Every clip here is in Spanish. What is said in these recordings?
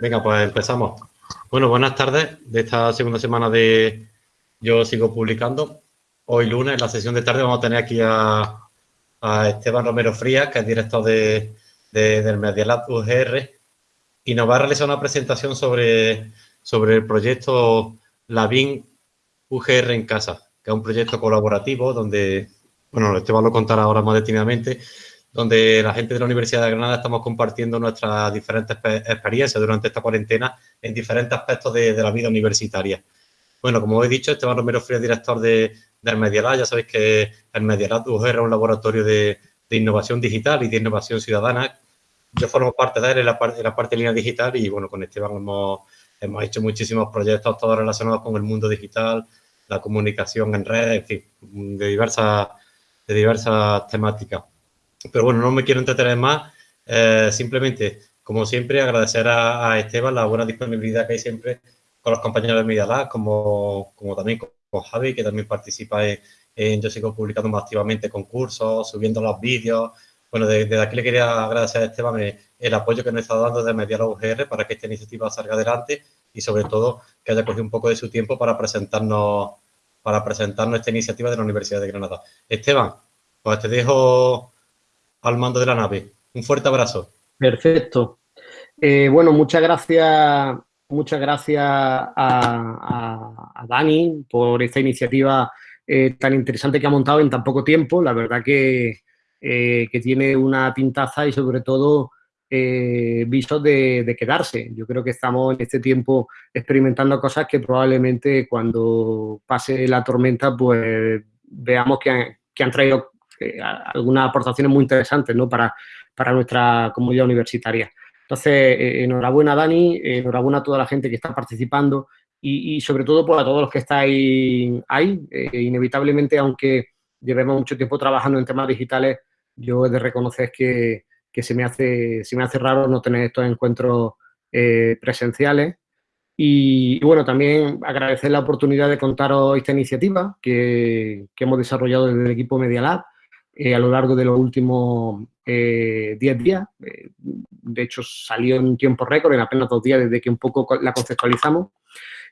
Venga, pues empezamos. Bueno, buenas tardes de esta segunda semana de Yo Sigo Publicando. Hoy lunes, en la sesión de tarde, vamos a tener aquí a, Esteban Romero Frías, que es director de, del Medialab UGR, y nos va a realizar una presentación sobre, sobre el proyecto Labin UGR en Casa, que es un proyecto colaborativo donde, bueno, Esteban lo contará ahora más detenidamente, donde la gente de la Universidad de Granada estamos compartiendo nuestras diferentes experiencias durante esta cuarentena en diferentes aspectos de, la vida universitaria. Bueno, como he dicho, Esteban Romero Frías, director de, del Medialab. Ya sabéis que el Medialab UGR es un laboratorio de, innovación digital y de innovación ciudadana. Yo formo parte de él en la, parte, la parte de línea digital y, bueno, con Esteban hemos, hemos hecho muchísimos proyectos, todos relacionados con el mundo digital, la comunicación en redes, en fin, de diversas, de diversas temáticas. Pero bueno, no me quiero entretener más. Eh, simplemente, como siempre, agradecer a, Esteban la buena disponibilidad que hay siempre con los compañeros de Media como, como también con, Javi, que también participa en, Yo Sigo publicando más activamente concursos, subiendo los vídeos. Bueno, desde, aquí le quería agradecer a Esteban el, apoyo que nos está dando de Medialab UGR para que esta iniciativa salga adelante y sobre todo que haya cogido un poco de su tiempo para presentarnos para presentarnos esta iniciativa de la Universidad de Granada. Esteban, pues te dejo al mando de la nave. Un fuerte abrazo. Perfecto. Eh, bueno, muchas gracias, muchas gracias a, Dani por esta iniciativa eh, tan interesante que ha montado en tan poco tiempo. La verdad que, eh, que tiene una pintaza y sobre todo visos de, quedarse. Yo creo que estamos en este tiempo experimentando cosas que probablemente cuando pase la tormenta pues veamos que que han traído eh, algunas aportaciones muy interesantes ¿no? para, para nuestra comunidad universitaria. Entonces, eh, enhorabuena Dani, enhorabuena a toda la gente que está participando y, sobre todo pues, a todos los que estáis ahí. Eh, inevitablemente, aunque llevemos mucho tiempo trabajando en temas digitales, yo he de reconocer que, que se, me hace, se me hace raro no tener estos encuentros presenciales. Y, bueno, también agradecer la oportunidad de contaros esta iniciativa que, que hemos desarrollado desde el equipo Media Lab eh, a lo largo de los últimos 10 eh, días. Eh, de hecho, salió en tiempo récord, en apenas dos días desde que un poco la conceptualizamos.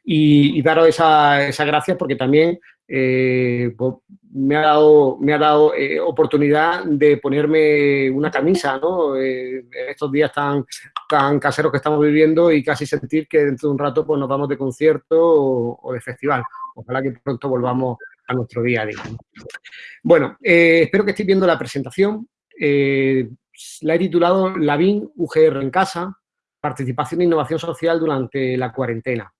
Y, daros esa, esa gracias porque también pues, me ha dado, me ha dado oportunidad de ponerme una camisa, ¿no? en estos días tan, tan caseros que estamos viviendo y casi sentir que dentro de un rato pues, nos vamos de concierto o de festival. Ojalá que pronto volvamos a nuestro día a día. Bueno, eh, espero que estéis viendo la presentación. Eh, la he titulado Lavín UGR en casa, participación e innovación social durante la cuarentena.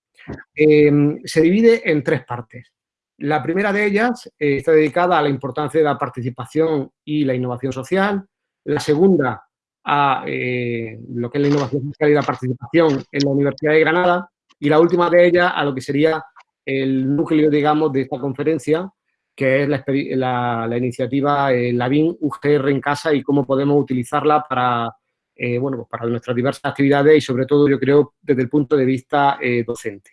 Eh, se divide en tres partes. La primera de ellas está dedicada a la importancia de la participación y la innovación social. La segunda a lo que es la innovación social y la participación en la Universidad de Granada. Y la última de ellas a lo que sería el núcleo, digamos, de esta conferencia, que es la, iniciativa eh, LAVIN UGR en casa y cómo podemos utilizarla para, eh, bueno, pues para nuestras diversas actividades y sobre todo, yo creo, desde el punto de vista eh, docente.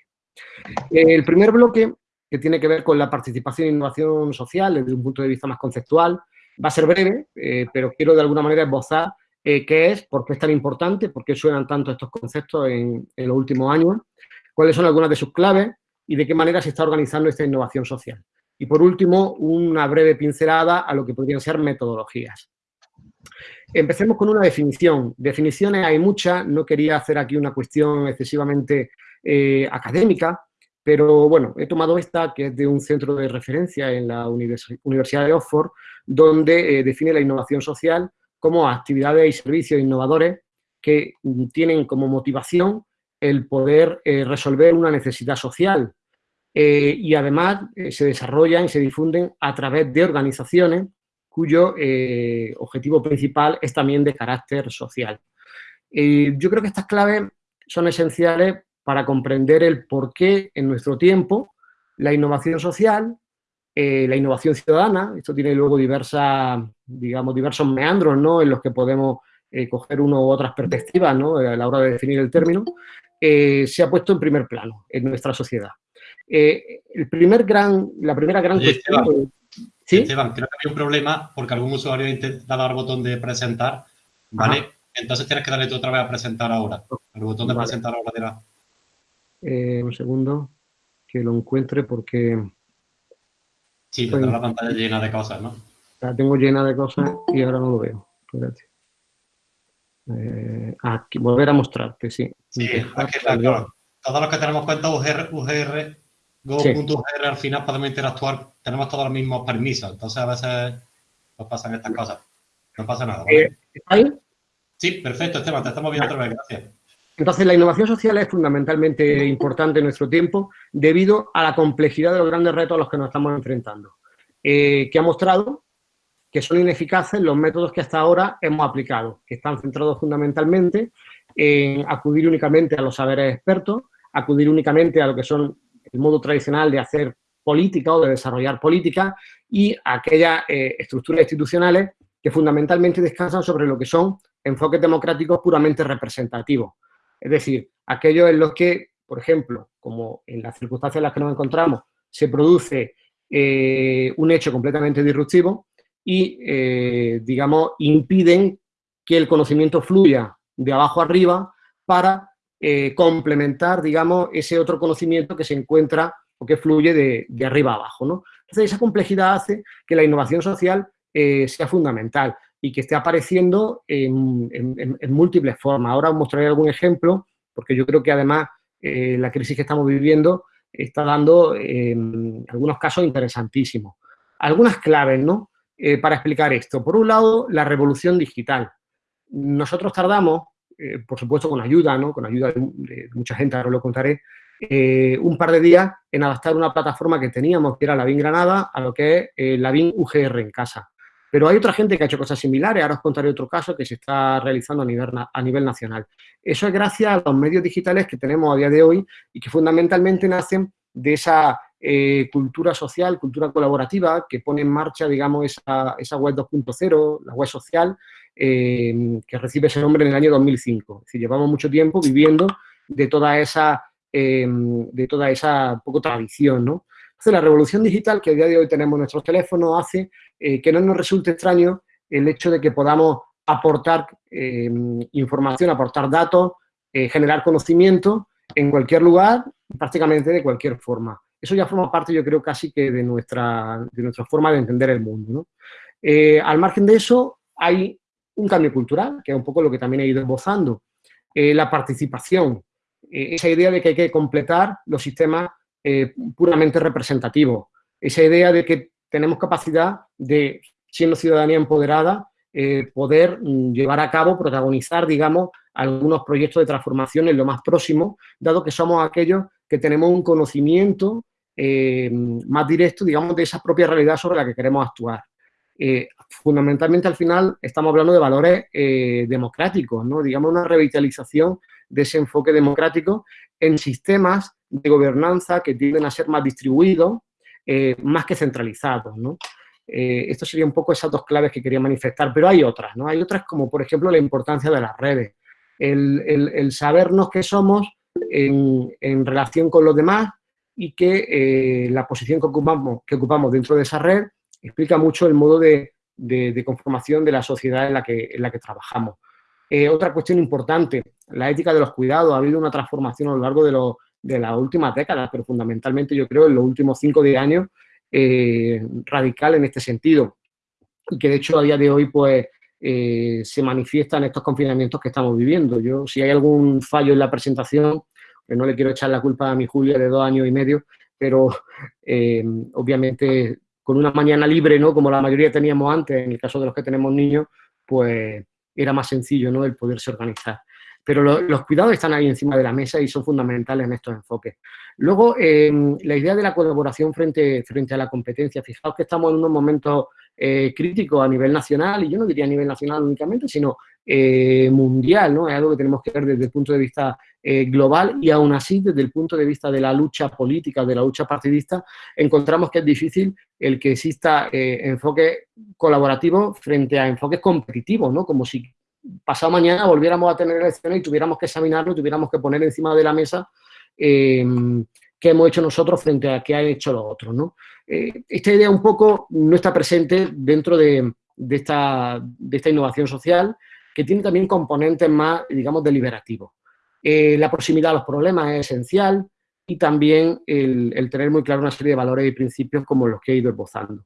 el primer bloque, que tiene que ver con la participación e innovación social desde un punto de vista más conceptual, va a ser breve, pero quiero de alguna manera esbozar qué es, por qué es tan importante, por qué suenan tanto estos conceptos en, en los últimos años, cuáles son algunas de sus claves, y de qué manera se está organizando esta innovación social. Y por último, una breve pincelada a lo que podrían ser metodologías. Empecemos con una definición. Definiciones hay muchas, no quería hacer aquí una cuestión excesivamente eh, académica, pero bueno, he tomado esta que es de un centro de referencia en la Universidad de Oxford, donde eh, define la innovación social como actividades y servicios innovadores que tienen como motivación el poder eh, resolver una necesidad social eh, y además eh, se desarrollan y se difunden a través de organizaciones cuyo objetivo principal es también de carácter social. yo creo que estas claves son esenciales para comprender el por qué en nuestro tiempo la innovación social, la innovación ciudadana, esto tiene luego diversas, digamos, diversos meandros ¿no? en los que podemos coger una u otras perspectivas ¿no? a la hora de definir el término, eh, se ha puesto en primer plano en nuestra sociedad. Eh, el primer gran, la primera gran cuestión... ¿sí? Esteban, creo que hay un problema porque algún usuario intenta dar el botón de presentar, ¿vale? Entonces tienes que darle tú otra vez a presentar ahora. El botón de presentar ahora dirá. Eh, un segundo, que lo encuentre porque... Sí, tendrá la pantalla llena de cosas, ¿no? La tengo llena de cosas y ahora no lo veo. Espérate. Eh, aquí, volver a mostrarte, sí. Sí, que claro, todos los que tenemos cuenta UGR, UGR Go.gr al final podemos interactuar, tenemos todos los mismos permisos, entonces a veces nos pasan estas cosas. No pasa nada. ¿vale? Eh, ahí? Sí, perfecto, Esteban, te estamos viendo otra vez, gracias. Entonces, la innovación social es fundamentalmente importante en nuestro tiempo debido a la complejidad de los grandes retos a los que nos estamos enfrentando, eh, que ha mostrado que son ineficaces los métodos que hasta ahora hemos aplicado, que están centrados fundamentalmente en acudir únicamente a los saberes expertos, acudir únicamente a lo que son el modo tradicional de hacer política o de desarrollar política y aquellas eh, estructuras institucionales que fundamentalmente descansan sobre lo que son enfoques democráticos puramente representativos. Es decir, aquellos en los que, por ejemplo, como en las circunstancias en las que nos encontramos, se produce eh, un hecho completamente disruptivo y, eh, digamos, impiden que el conocimiento fluya de abajo arriba para eh, complementar, digamos, ese otro conocimiento que se encuentra o que fluye de, arriba a abajo, ¿no? Entonces, esa complejidad hace que la innovación social eh, sea fundamental y que esté apareciendo en, múltiples formas. Ahora os mostraré algún ejemplo, porque yo creo que además la crisis que estamos viviendo está dando algunos casos interesantísimos. Algunas claves, ¿no?, para explicar esto. Por un lado, la revolución digital. Nosotros tardamos eh, por supuesto con ayuda, ¿no? con ayuda de, mucha gente, ahora lo contaré, eh, un par de días en adaptar una plataforma que teníamos, que era la BIN Granada, a lo que es eh, la BIN UGR en casa. Pero hay otra gente que ha hecho cosas similares, ahora os contaré otro caso que se está realizando a nivel, a nivel nacional. Eso es gracias a los medios digitales que tenemos a día de hoy y que fundamentalmente nacen de esa cultura social, cultura colaborativa que pone en marcha, digamos, esa, esa web 2.0, la web social, eh, que recibe ese nombre en el año 2005. Es decir, llevamos mucho tiempo viviendo de toda esa, eh, de toda esa poco tradición, ¿no? Entonces, la revolución digital que a día de hoy tenemos en nuestros teléfonos hace eh, que no nos resulte extraño el hecho de que podamos aportar información, aportar datos, generar conocimiento en cualquier lugar, prácticamente de cualquier forma. Eso ya forma parte, yo creo, casi que de nuestra, de nuestra forma de entender el mundo. ¿no? al margen de eso, hay un cambio cultural, que es un poco lo que también he ido esbozando. Eh, la participación, eh, esa idea de que hay que completar los sistemas eh, puramente representativos, esa idea de que tenemos capacidad de, siendo ciudadanía empoderada, poder mm, llevar a cabo, protagonizar, digamos, algunos proyectos de transformación en lo más próximo, dado que somos aquellos que tenemos un conocimiento más directo, digamos, de esa propia realidad sobre la que queremos actuar. Eh, fundamentalmente al final estamos hablando de valores eh, democráticos, ¿no? digamos una revitalización de ese enfoque democrático en sistemas de gobernanza que tienden a ser más distribuidos, eh, más que centralizados. ¿no? esto sería un poco esas dos claves que quería manifestar, pero hay otras, ¿no? Hay otras como, por ejemplo, la importancia de las redes, el, sabernos qué somos en, en, relación con los demás y que la posición que ocupamos, que ocupamos dentro de esa red explica mucho el modo de, conformación de la sociedad en la que, en la que trabajamos. Eh, otra cuestión importante, la ética de los cuidados. Ha habido una transformación a lo largo de, lo, de las últimas décadas, pero fundamentalmente yo creo en los últimos 5 o 10 años eh, radical en este sentido. Y que de hecho a día de hoy pues eh, se manifiesta en estos confinamientos que estamos viviendo. Yo, si hay algún fallo en la presentación, pues no le quiero echar la culpa a mi Julia de dos años y medio, pero obviamente con una mañana libre, ¿no? Como la mayoría teníamos antes, en el caso de los que tenemos niños, pues era más sencillo, ¿no? El poderse organizar. Pero los cuidados están ahí encima de la mesa y son fundamentales en estos enfoques. Luego, em, la idea de la colaboración frente, frente a la competencia. Fijaos que estamos en unos momentos eh, críticos a nivel nacional, y yo no diría a nivel nacional únicamente, sino eh, mundial, ¿no? Es algo que tenemos que ver desde el punto de vista eh, global y aún así, desde el punto de vista de la lucha política, de la lucha partidista, encontramos que es difícil el que exista eh, enfoque colaborativo frente a enfoques competitivos, ¿no? Como si pasado mañana volviéramos a tener elecciones y tuviéramos que examinarlo, tuviéramos que poner encima de la mesa em, qué hemos hecho nosotros frente a qué han hecho los otros, ¿no? Eh, esta idea un poco no está presente dentro de, esta, de esta innovación social, que tiene también componentes más, digamos, deliberativos. Eh, la proximidad a los problemas es esencial y también el, tener muy claro una serie de valores y principios como los que he ido esbozando.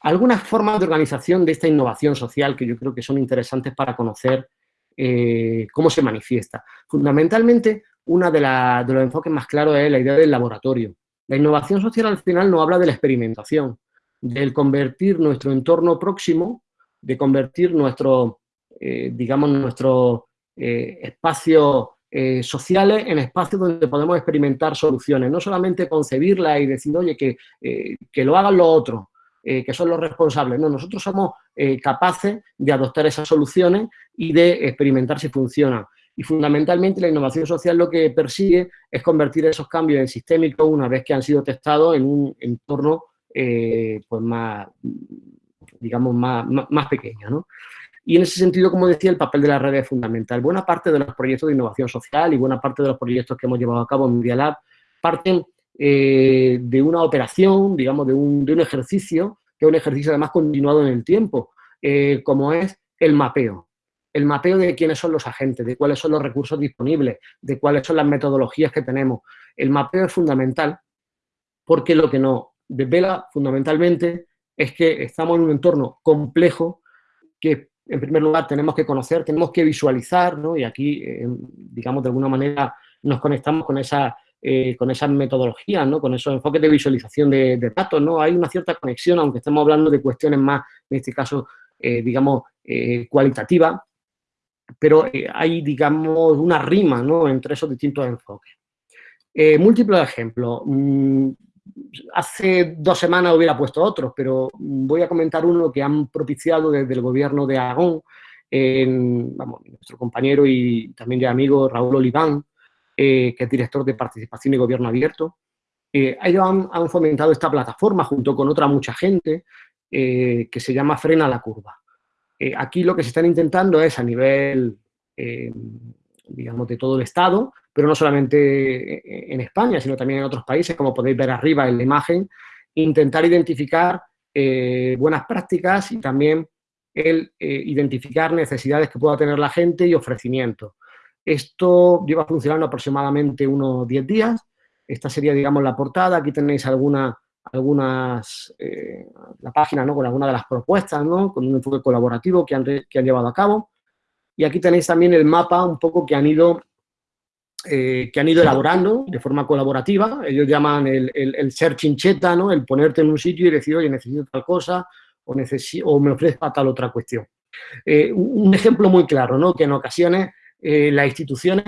Algunas formas de organización de esta innovación social que yo creo que son interesantes para conocer eh, cómo se manifiesta. Fundamentalmente, uno de, de los enfoques más claros es la idea del laboratorio. La innovación social al final no habla de la experimentación, del convertir nuestro entorno próximo, de convertir nuestro, eh, digamos, nuestros eh, espacios eh, sociales en espacios donde podemos experimentar soluciones, no solamente concebirlas y decir, oye, que, que lo hagan los otros, que son los responsables. No, nosotros somos capaces de adoptar esas soluciones y de experimentar si funcionan. Y fundamentalmente la innovación social lo que persigue es convertir esos cambios en sistémicos una vez que han sido testados en un entorno eh, pues más, digamos, más, más, pequeño. Y en ese sentido, como decía, el papel de la red es fundamental. Buena parte de los proyectos de innovación social y buena parte de los proyectos que hemos llevado a cabo en Media Lab parten eh, de una operación, digamos, de un, de un, ejercicio, que es un ejercicio además continuado en el tiempo, eh, como es el mapeo. El mapeo de quiénes son los agentes, de cuáles son los recursos disponibles, de cuáles son las metodologías que tenemos. El mapeo es fundamental porque lo que nos desvela fundamentalmente es que estamos en un entorno complejo que en primer lugar tenemos que conocer, tenemos que visualizar, ¿no? y aquí, eh, digamos, de alguna manera nos conectamos con esa eh, con esas metodologías, ¿no? con esos enfoques de visualización de, datos, ¿no? Hay una cierta conexión, aunque estemos hablando de cuestiones más, en este caso, eh, digamos, cualitativas, pero hay, digamos, una rima, ¿no? Entre esos distintos enfoques. múltiples ejemplos. Mm, hace dos semanas hubiera puesto otros, pero voy a comentar uno que han propiciado desde el gobierno de Aragón, vamos, nuestro compañero y también ya amigo Raúl Oliván, eh, que es director de Participación y Gobierno Abierto. Eh, ellos han, fomentado esta plataforma junto con otra mucha gente eh, que se llama Frena la Curva. aquí lo que se están intentando es a nivel, digamos, de todo el Estado, pero no solamente en España, sino también en otros países, como podéis ver arriba en la imagen, intentar identificar eh, buenas prácticas y también el eh, identificar necesidades que pueda tener la gente y ofrecimientos. Esto lleva funcionando aproximadamente unos 10 días. Esta sería, digamos, la portada. Aquí tenéis alguna, algunas, eh, la página, ¿no? Con algunas de las propuestas, ¿no? Con un enfoque colaborativo que han, que han llevado a cabo. Y aquí tenéis también el mapa un poco que han ido eh, que han ido elaborando de forma colaborativa. Ellos llaman el, el, ser chincheta, ¿no? el ponerte en un sitio y decir, oye, necesito tal cosa o, o me ofrezca tal otra cuestión. Eh, un ejemplo muy claro, ¿no? que en ocasiones eh, las instituciones,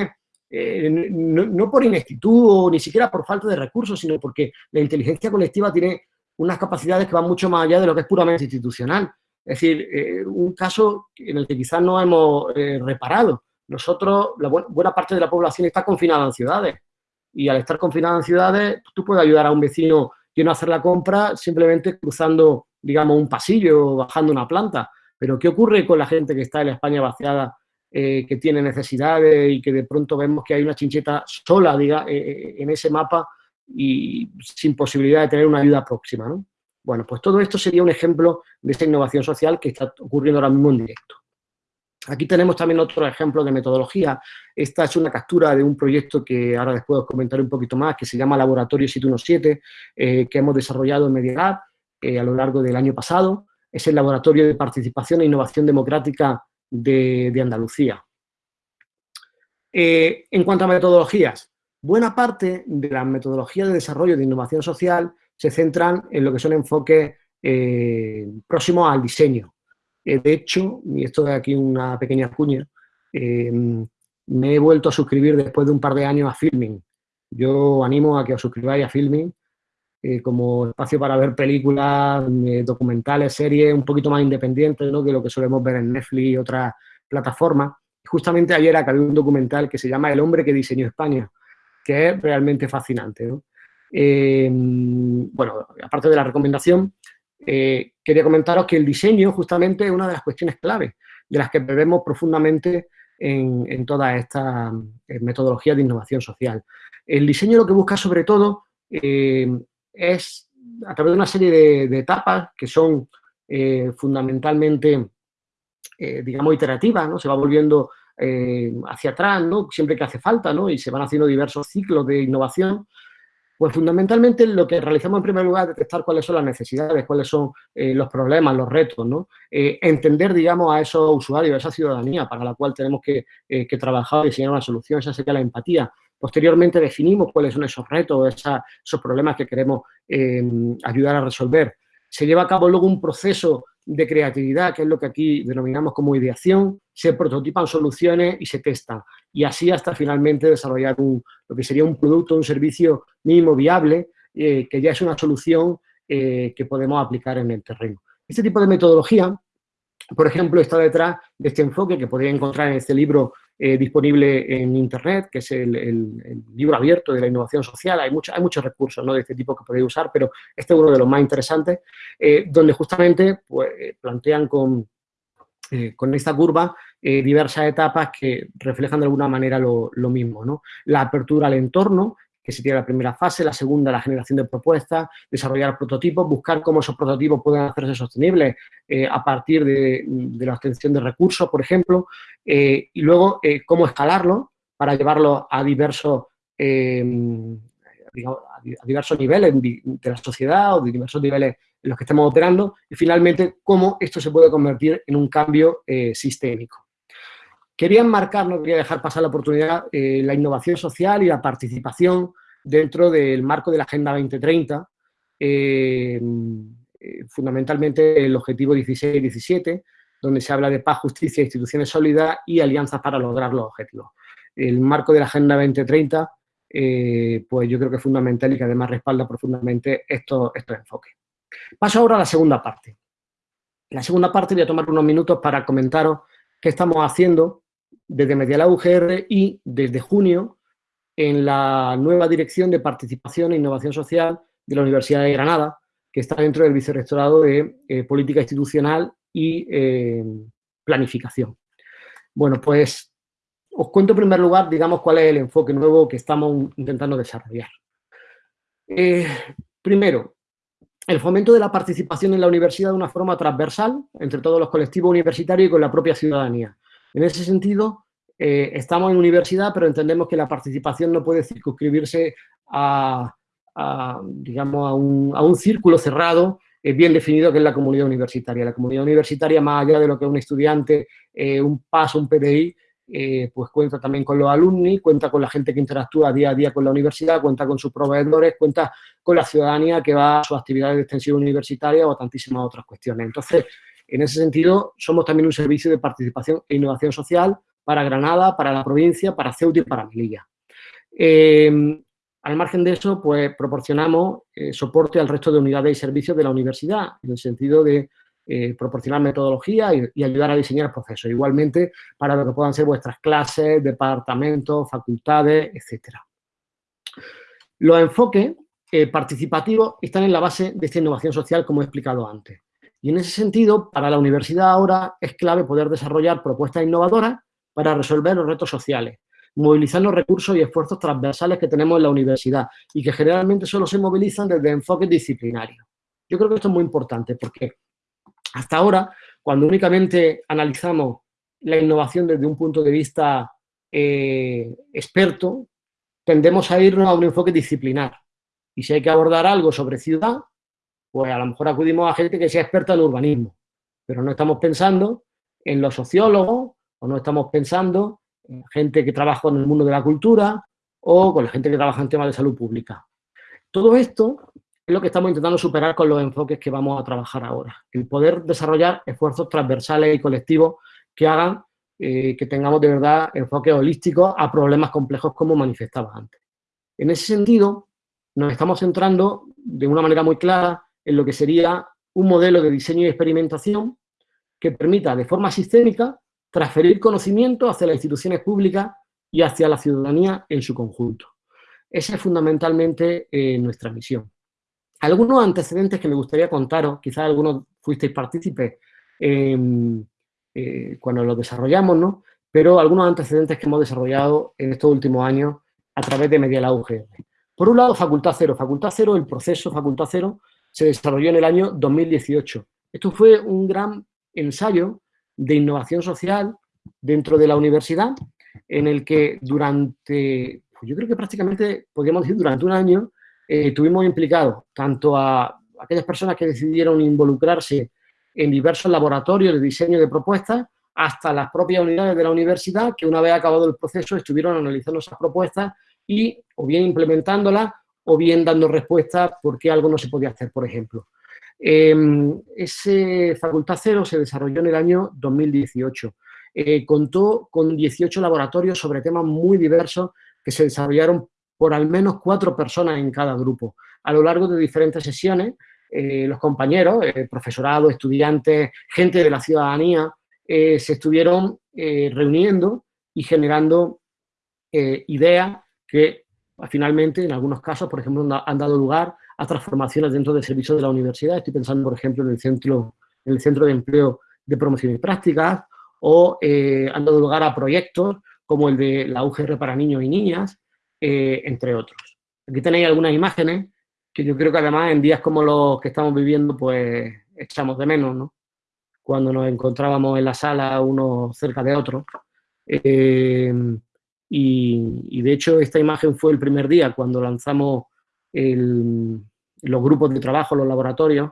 no, no, por ineptitud o ni siquiera por falta de recursos, sino porque la inteligencia colectiva tiene unas capacidades que van mucho más allá de lo que es puramente institucional. Es decir, un caso en el que quizás no hemos reparado, nosotros, la buena parte de la población está confinada en ciudades. Y al estar confinada en ciudades, tú puedes ayudar a un vecino que no hacer la compra simplemente cruzando, digamos, un pasillo o bajando una planta. Pero ¿qué ocurre con la gente que está en España vaciada, eh, que tiene necesidades y que de pronto vemos que hay una chincheta sola diga, eh, eh, en ese mapa y sin posibilidad de tener una ayuda próxima? ¿no? Bueno, pues todo esto sería un ejemplo de esa innovación social que está ocurriendo ahora mismo en directo. Aquí tenemos también otro ejemplo de metodología. Esta es una captura de un proyecto que ahora después os comentaré un poquito más, que se llama Laboratorio 717, eh, que hemos desarrollado en Media eh, a lo largo del año pasado. Es el Laboratorio de Participación e Innovación Democrática de, Andalucía. Eh, en cuanto a metodologías, buena parte de las metodologías de desarrollo de innovación social se centran en lo que son enfoques próximos al diseño, eh, de hecho, y esto es aquí una pequeña cuña, eh, me he vuelto a suscribir después de un par de años a Filming. Yo animo a que os suscribáis a Filming eh, como espacio para ver películas, documentales, series un poquito más independientes ¿no? que lo que solemos ver en Netflix y otras plataformas. Justamente ayer acabé un documental que se llama El hombre que diseñó España, que es realmente fascinante. bueno, aparte de la recomendación, eh, quería comentaros que el diseño justamente es una de las cuestiones clave de las que bebemos profundamente en, todas estas eh, metodologías de innovación social. El diseño lo que busca sobre todo eh, es, a través de una serie de, etapas que son fundamentalmente digamos, iterativa, ¿no? Se va volviendo hacia atrás, ¿no? Siempre que hace falta, ¿no? Y se van haciendo diversos ciclos de innovación. Pues fundamentalmente lo que realizamos en primer lugar es detectar cuáles son las necesidades, cuáles son los problemas, los retos, ¿no? entender, digamos, a esos usuarios, a esa ciudadanía para la cual tenemos que, que trabajar y diseñar una solución, esa sería la empatía. Posteriormente definimos cuáles son esos retos, esos problemas que queremos eh, ayudar a resolver. Se lleva a cabo luego un proceso de creatividad, que es lo que aquí denominamos como ideación, se prototipan soluciones y se testan. Y así hasta finalmente desarrollar lo que sería un producto, un servicio mínimo viable, eh, que ya es una solución eh, que podemos aplicar en el terreno. Este tipo de metodología, por ejemplo, está detrás de este enfoque que podéis encontrar en este libro eh, disponible en Internet, que es el, libro abierto de la innovación social. Hay, muchos recursos de este tipo que podéis usar, pero este es uno de los más interesantes, eh, donde justamente pues, eh, plantean con, con esta curva diversas etapas que reflejan de alguna manera lo, lo mismo. ¿no? La apertura al entorno, que sería la primera fase, la segunda, la generación de propuestas, desarrollar prototipos, buscar cómo esos prototipos pueden hacerse sostenibles eh, a partir de, la obtención de recursos, por ejemplo, eh, y luego eh, cómo escalarlo para llevarlo a diversos, a diversos niveles de la sociedad o de diversos niveles en los que estemos operando, y finalmente cómo esto se puede convertir en un cambio sistémico. Quería enmarcar, no quería dejar pasar la oportunidad, la innovación social y la participación dentro del marco de la Agenda 2030, eh, eh, fundamentalmente el objetivo 16 y 17, donde se habla de paz, justicia, instituciones sólidas y alianzas para lograr los objetivos. El marco de la Agenda 2030, eh, pues yo creo que es fundamental y que además respalda profundamente estos, enfoques. Paso ahora a la segunda parte. La segunda parte voy a tomar unos minutos para comentaros qué estamos haciendo desde Mediala UGR y desde junio en la nueva Dirección de Participación e Innovación Social de la Universidad de Granada, que está dentro del Vicerrectorado de eh, Política Institucional y eh, Planificación. Bueno, pues os cuento en primer lugar, digamos, cuál es el enfoque nuevo que estamos intentando desarrollar. Eh, primero, el fomento de la participación en la universidad de una forma transversal entre todos los colectivos universitarios y con la propia ciudadanía. En ese sentido, eh, estamos en universidad, pero entendemos que la participación no puede circunscribirse a, digamos, a un, círculo cerrado eh, bien definido que es la comunidad universitaria. La comunidad universitaria, más allá de lo que es un estudiante, eh, un paso, un PDI, pues cuenta también con los alumni, cuenta con la gente que interactúa día a día con la universidad, cuenta con sus proveedores, cuenta con la ciudadanía que va a sus actividades de extensión universitaria o a tantísimas otras cuestiones. Entonces, en ese sentido, somos también un servicio de participación e innovación social para Granada, para la provincia, para Ceuta y para Melilla. Eh, al margen de eso, pues proporcionamos eh, soporte al resto de unidades y servicios de la universidad, en el sentido de eh, proporcionar metodología y, ayudar a diseñar procesos. Igualmente, para lo que puedan ser vuestras clases, departamentos, facultades, etc. Los enfoques participativos están en la base de esta innovación social, como he explicado antes. Y en ese sentido, para la universidad ahora es clave poder desarrollar propuestas innovadoras para resolver los retos sociales, movilizar los recursos y esfuerzos transversales que tenemos en la universidad y que generalmente solo se movilizan desde enfoques disciplinarios. Yo creo que esto es muy importante porque hasta ahora, cuando únicamente analizamos la innovación desde un punto de vista eh, experto, tendemos a irnos a un enfoque disciplinar. Y si hay que abordar algo sobre ciudad, pues a lo mejor acudimos a gente que sea experta en urbanismo, pero no estamos pensando en los sociólogos, o no estamos pensando en gente que trabaja en el mundo de la cultura o con la gente que trabaja en temas de salud pública. Todo esto es lo que estamos intentando superar con los enfoques que vamos a trabajar ahora. El poder desarrollar esfuerzos transversales y colectivos que hagan eh, que tengamos de verdad enfoques holísticos a problemas complejos como manifestaba antes. En ese sentido, nos estamos centrando de una manera muy clara en lo que sería un modelo de diseño y experimentación que permita de forma sistémica transferir conocimiento hacia las instituciones públicas y hacia la ciudadanía en su conjunto. Esa es fundamentalmente eh, nuestra misión. Algunos antecedentes que me gustaría contaros, quizás algunos fuisteis partícipes em, eh, cuando lo desarrollamos, ¿no? pero algunos antecedentes que hemos desarrollado en estos últimos años a través de Mediala UGR. Por un lado, Facultad Cero. Facultad Cero, el proceso Facultad Cero, se desarrolló en el año 2018. Esto fue un gran ensayo de innovación social dentro de la universidad, en el que durante, yo creo que prácticamente, podríamos decir, durante un año, eh, tuvimos implicados tanto a aquellas personas que decidieron involucrarse en diversos laboratorios de diseño de propuestas, hasta las propias unidades de la universidad, que una vez acabado el proceso estuvieron analizando esas propuestas y o bien implementándolas o bien dando respuestas por qué algo no se podía hacer, por ejemplo. Em, ese Facultad Cero se desarrolló en el año 2018. Eh, contó con 18 laboratorios sobre temas muy diversos que se desarrollaron por al menos cuatro personas en cada grupo. A lo largo de diferentes sesiones, eh, los compañeros, eh, profesorado, estudiantes, gente de la ciudadanía, se estuvieron reuniendo y generando ideas que finalmente, en algunos casos, por ejemplo, han dado lugar a transformaciones dentro del servicio de la universidad. Estoy pensando, por ejemplo, en el centro, en el centro de empleo de promoción y prácticas, o eh, han dado lugar a proyectos como el de la UGR para niños y niñas, eh, entre otros. Aquí tenéis algunas imágenes que yo creo que además en días como los que estamos viviendo, pues echamos de menos, ¿no? Cuando nos encontrábamos en la sala unos cerca de otros. Eh, y, de hecho esta imagen fue el primer día cuando lanzamos los grupos de trabajo, los laboratorios,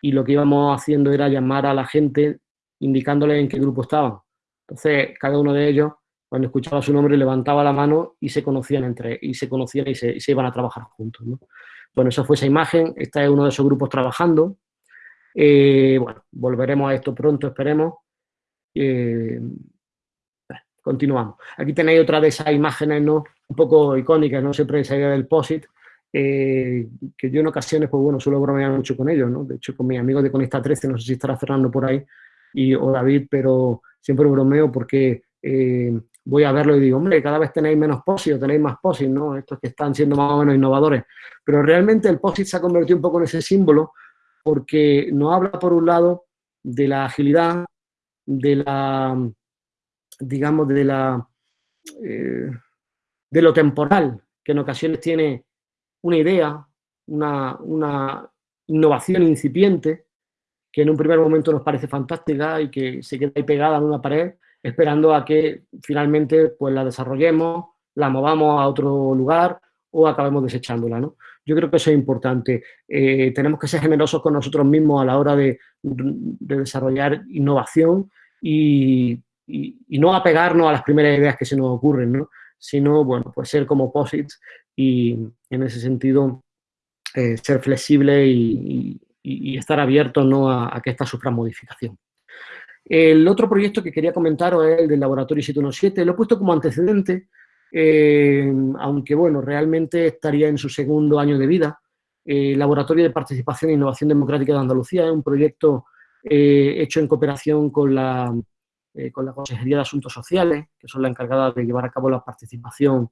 y lo que íbamos haciendo era llamar a la gente indicándole en qué grupo estaban. Entonces, cada uno de ellos, cuando escuchaba su nombre, levantaba la mano y se conocían entre y se conocían y se, iban a trabajar juntos. Bueno, eso fue esa imagen. Este es uno de esos grupos trabajando. Eh, bueno, volveremos a esto pronto, esperemos. Eh, continuamos. Aquí tenéis otra de esas imágenes, ¿no? Un poco icónicas, ¿no? Siempre esa idea del POSIT, eh, que yo en ocasiones, pues bueno, suelo bromear mucho con ellos, ¿no? De hecho, con mis amigos de Conista 13, no sé si estará Fernando por ahí, y, o David, pero siempre bromeo porque eh, voy a verlo y digo, hombre, cada vez tenéis menos POSIT o tenéis más POSIT, ¿no? Estos que están siendo más o menos innovadores. Pero realmente el POSIT se ha convertido un poco en ese símbolo porque nos habla, por un lado, de la agilidad, de la digamos, de, la, eh, de lo temporal, que en ocasiones tiene una idea, una, una, innovación incipiente, que en un primer momento nos parece fantástica y que se queda ahí pegada en una pared, esperando a que finalmente pues, la desarrollemos, la movamos a otro lugar o acabemos desechándola. ¿no? Yo creo que eso es importante. Eh, tenemos que ser generosos con nosotros mismos a la hora de, de desarrollar innovación y y, no apegarnos a las primeras ideas que se nos ocurren, ¿no? sino, bueno, pues ser como posits y en ese sentido eh, ser flexible y, estar abierto ¿no? a, que esta sufra modificación. El otro proyecto que quería comentaros es el del Laboratorio 717. Lo he puesto como antecedente, eh, aunque bueno, realmente estaría en su segundo año de vida. El Laboratorio de Participación e Innovación Democrática de Andalucía es un proyecto eh, hecho en cooperación con la eh, con la Consejería de Asuntos Sociales, que son la encargada de llevar a cabo la participación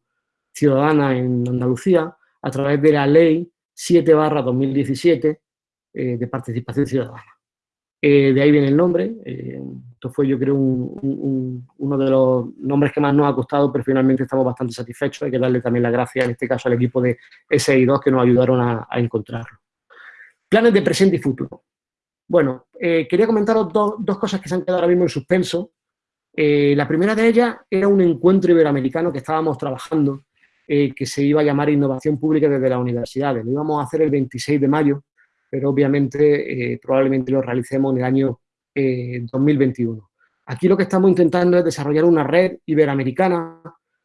ciudadana en Andalucía, a través de la Ley 7 2017 eh, de participación ciudadana. Eh, de ahí viene el nombre, esto fue yo creo uno de los nombres que más nos ha costado, pero finalmente estamos bastante satisfechos, hay que darle también las gracias en este caso al equipo de SI2 que nos ayudaron a, encontrarlo. Planes de presente y futuro. Bueno, quería comentaros dos cosas que se han quedado ahora mismo en suspenso, eh, la primera de ellas era un encuentro iberoamericano que estábamos trabajando, eh, que se iba a llamar Innovación Pública desde las universidades. Lo íbamos a hacer el 26 de mayo, pero obviamente eh, probablemente lo realicemos en el año 2021. Aquí lo que estamos intentando es desarrollar una red iberoamericana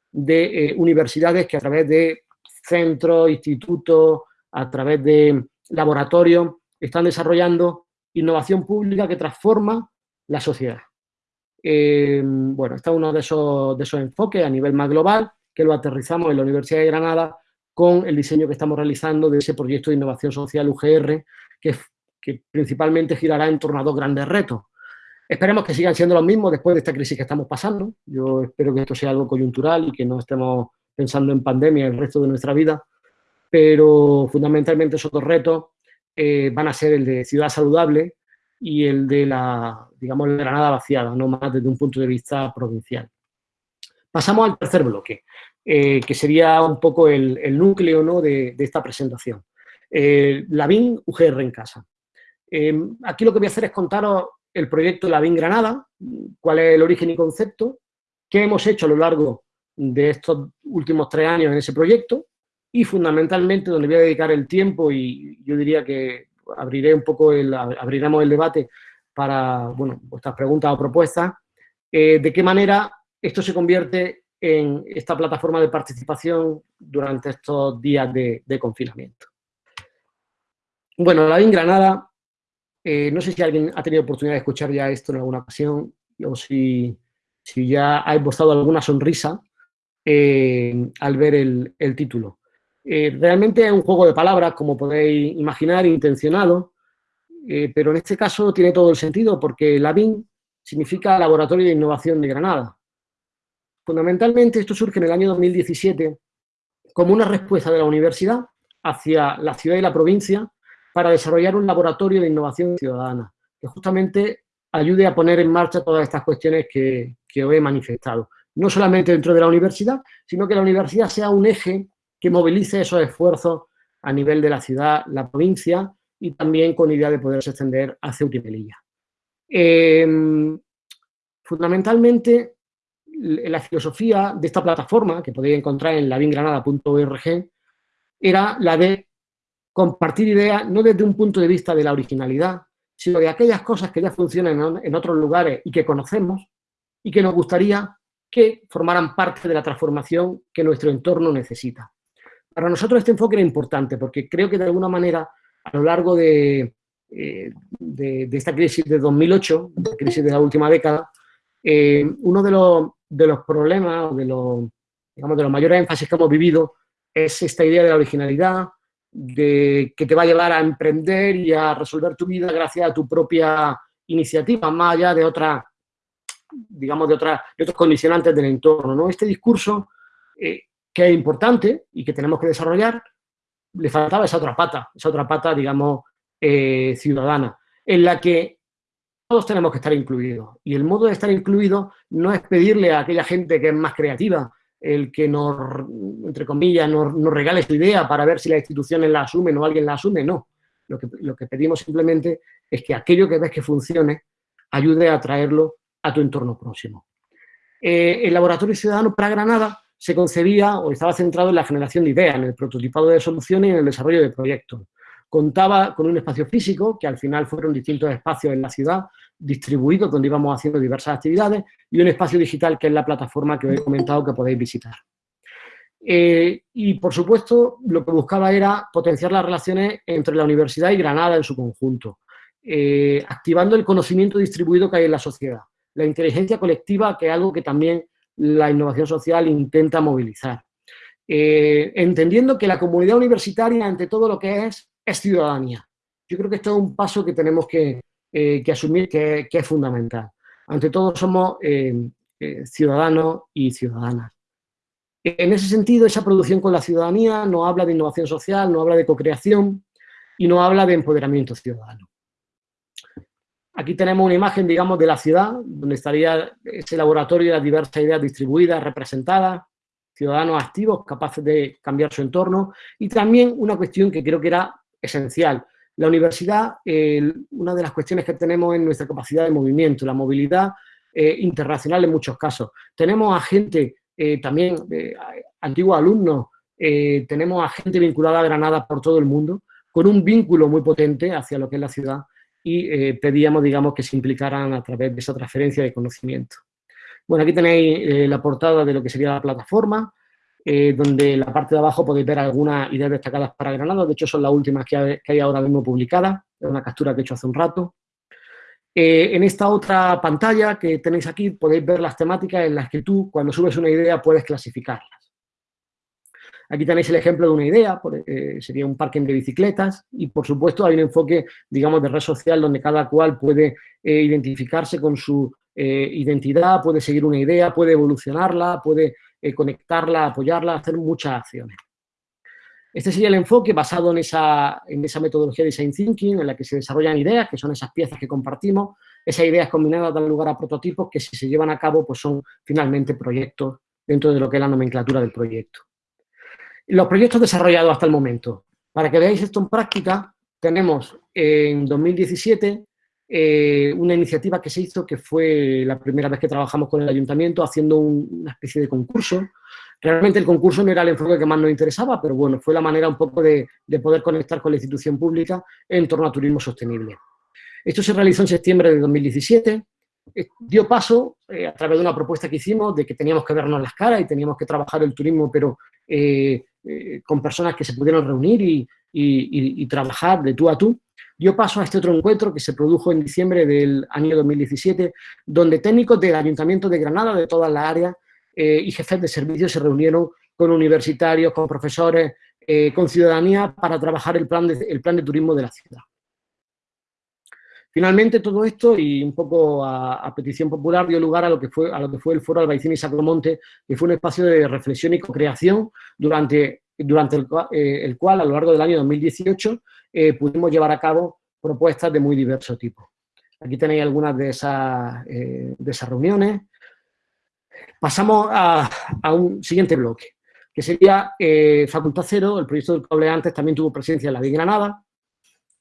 de universidades que a través de centros, institutos, a través de laboratorios, están desarrollando innovación pública que transforma la sociedad. Eh, bueno, está uno de esos, de esos enfoques a nivel más global, que lo aterrizamos en la Universidad de Granada con el diseño que estamos realizando de ese proyecto de innovación social UGR, que, principalmente girará en torno a dos grandes retos. Esperemos que sigan siendo los mismos después de esta crisis que estamos pasando. Yo espero que esto sea algo coyuntural y que no estemos pensando en pandemia el resto de nuestra vida, pero fundamentalmente esos dos retos eh, van a ser el de ciudad saludable y el de la, digamos, la Granada vaciada, no más desde un punto de vista provincial. Pasamos al tercer bloque, eh, que sería un poco el, núcleo ¿no? de, esta presentación. Eh, la UGR en casa. Eh, aquí lo que voy a hacer es contaros el proyecto La BIN Granada, cuál es el origen y concepto, qué hemos hecho a lo largo de estos últimos tres años en ese proyecto y fundamentalmente donde voy a dedicar el tiempo y yo diría que abriré un poco el, abriremos el debate para, bueno, vuestras preguntas o propuestas, eh, de qué manera esto se convierte en esta plataforma de participación durante estos días de, confinamiento. Bueno, la BIN Granada, eh, no sé si alguien ha tenido oportunidad de escuchar ya esto en alguna ocasión o si, ya ha esbozado alguna sonrisa eh, al ver el, título. Eh, realmente es un juego de palabras, como podéis imaginar, intencionado, pero en este caso tiene todo el sentido porque la BIN significa Laboratorio de Innovación de Granada. Fundamentalmente esto surge en el año 2017 como una respuesta de la universidad hacia la ciudad y la provincia para desarrollar un laboratorio de innovación ciudadana que justamente ayude a poner en marcha todas estas cuestiones que, que he manifestado. No solamente dentro de la universidad, sino que la universidad sea un eje que movilice esos esfuerzos a nivel de la ciudad, la provincia y también con idea de poderse extender a Ceuta. Em, fundamentalmente, la filosofía de esta plataforma, que podéis encontrar en laviengranada.org, era la de compartir ideas no desde un punto de vista de la originalidad, sino de aquellas cosas que ya funcionan en otros lugares y que conocemos y que nos gustaría que formaran parte de la transformación que nuestro entorno necesita. Para nosotros este enfoque era importante porque creo que de alguna manera a lo largo de, eh, de, esta crisis de 2008, la crisis de la última década, eh, uno de los, de los problemas, de los, digamos, de los mayores énfasis que hemos vivido es esta idea de la originalidad, de que te va a llevar a emprender y a resolver tu vida gracias a tu propia iniciativa, más allá de otra, digamos, de, otra, de otros condicionantes del entorno. ¿no? Este discurso eh, que es importante y que tenemos que desarrollar, le faltaba esa otra pata, esa otra pata, digamos, eh, ciudadana, en la que todos tenemos que estar incluidos. Y el modo de estar incluido no es pedirle a aquella gente que es más creativa, el que nos, entre comillas, nos, regale su idea para ver si las instituciones la asumen o alguien la asume, no. Lo que, lo que pedimos simplemente es que aquello que ves que funcione, ayude a traerlo a tu entorno próximo. Eh, el Laboratorio Ciudadano para Granada se concebía o estaba centrado en la generación de ideas, en el prototipado de soluciones y en el desarrollo de proyectos. Contaba con un espacio físico, que al final fueron distintos espacios en la ciudad, distribuidos, donde íbamos haciendo diversas actividades, y un espacio digital, que es la plataforma que os he comentado que podéis visitar. Eh, y, por supuesto, lo que buscaba era potenciar las relaciones entre la universidad y Granada en su conjunto, eh, activando el conocimiento distribuido que hay en la sociedad, la inteligencia colectiva, que es algo que también la innovación social intenta movilizar. Eh, entendiendo que la comunidad universitaria, ante todo lo que es, es ciudadanía. Yo creo que esto es un paso que tenemos que, eh, asumir que, es fundamental. Ante todo somos eh, ciudadanos y ciudadanas. En ese sentido, esa producción con la ciudadanía no habla de innovación social, no habla de co-creación y no habla de empoderamiento ciudadano. Aquí tenemos una imagen, digamos, de la ciudad, donde estaría ese laboratorio de las diversas ideas distribuidas, representadas, ciudadanos activos, capaces de cambiar su entorno, y también una cuestión que creo que era esencial. La universidad, una de las cuestiones que tenemos es nuestra capacidad de movimiento, la movilidad eh, internacional en muchos casos. Tenemos a gente, eh, también eh, antiguos alumnos, tenemos a gente vinculada a Granada por todo el mundo, con un vínculo muy potente hacia lo que es la ciudad, y eh, pedíamos, digamos, que se implicaran a través de esa transferencia de conocimiento. Bueno, aquí tenéis eh, la portada de lo que sería la plataforma, eh, donde en la parte de abajo podéis ver algunas ideas destacadas para Granada, de hecho son las últimas que hay, que ahora mismo publicadas, es una captura que he hecho hace un rato. en esta otra pantalla que tenéis aquí podéis ver las temáticas en las que tú, cuando subes una idea, puedes clasificarlas. Aquí tenéis el ejemplo de una idea, eh, sería un parking de bicicletas y, por supuesto, hay un enfoque, digamos, de red social donde cada cual puede eh, identificarse con su eh, identidad, puede seguir una idea, puede evolucionarla, puede conectarla, apoyarla, hacer muchas acciones. Este sería el enfoque basado en esa, en esa metodología de Design Thinking, en la que se desarrollan ideas, que son esas piezas que compartimos. Esas ideas combinadas dan lugar a prototipos que, si se llevan a cabo, pues son finalmente proyectos dentro de lo que es la nomenclatura del proyecto. Los proyectos desarrollados hasta el momento. Para que veáis esto en práctica, tenemos en 2017 eh, una iniciativa que se hizo que fue la primera vez que trabajamos con el ayuntamiento haciendo una especie de concurso. Realmente el concurso no era el enfoque que más nos interesaba, pero bueno, fue la manera un poco de, poder conectar con la institución pública en torno a turismo sostenible. Esto se realizó en septiembre de 2017, eh, dio paso eh, a través de una propuesta que hicimos de que teníamos que vernos las caras y teníamos que trabajar el turismo, pero con personas que se pudieron reunir y, y, trabajar de tú a tú, dio paso a este otro encuentro que se produjo en diciembre del año 2017, donde técnicos del Ayuntamiento de Granada, de toda la área, eh, y jefes de servicios se reunieron con universitarios, con profesores, eh, con ciudadanía para trabajar el plan, de, el plan de turismo de la ciudad. Finalmente, todo esto, y un poco a, petición popular, dio lugar a lo que fue, a lo que fue el Foro Albaicín y Sacromonte, que fue un espacio de reflexión y co-creación durante durante eh, el, cual a lo largo del año 2018 eh, pudimos llevar a cabo propuestas de muy diverso tipo. Aquí tenéis algunas de esas, eh, de esas reuniones. Pasamos a, un siguiente bloque, que sería Facultad Cero, el proyecto del cable antes también tuvo presencia en la de Granada,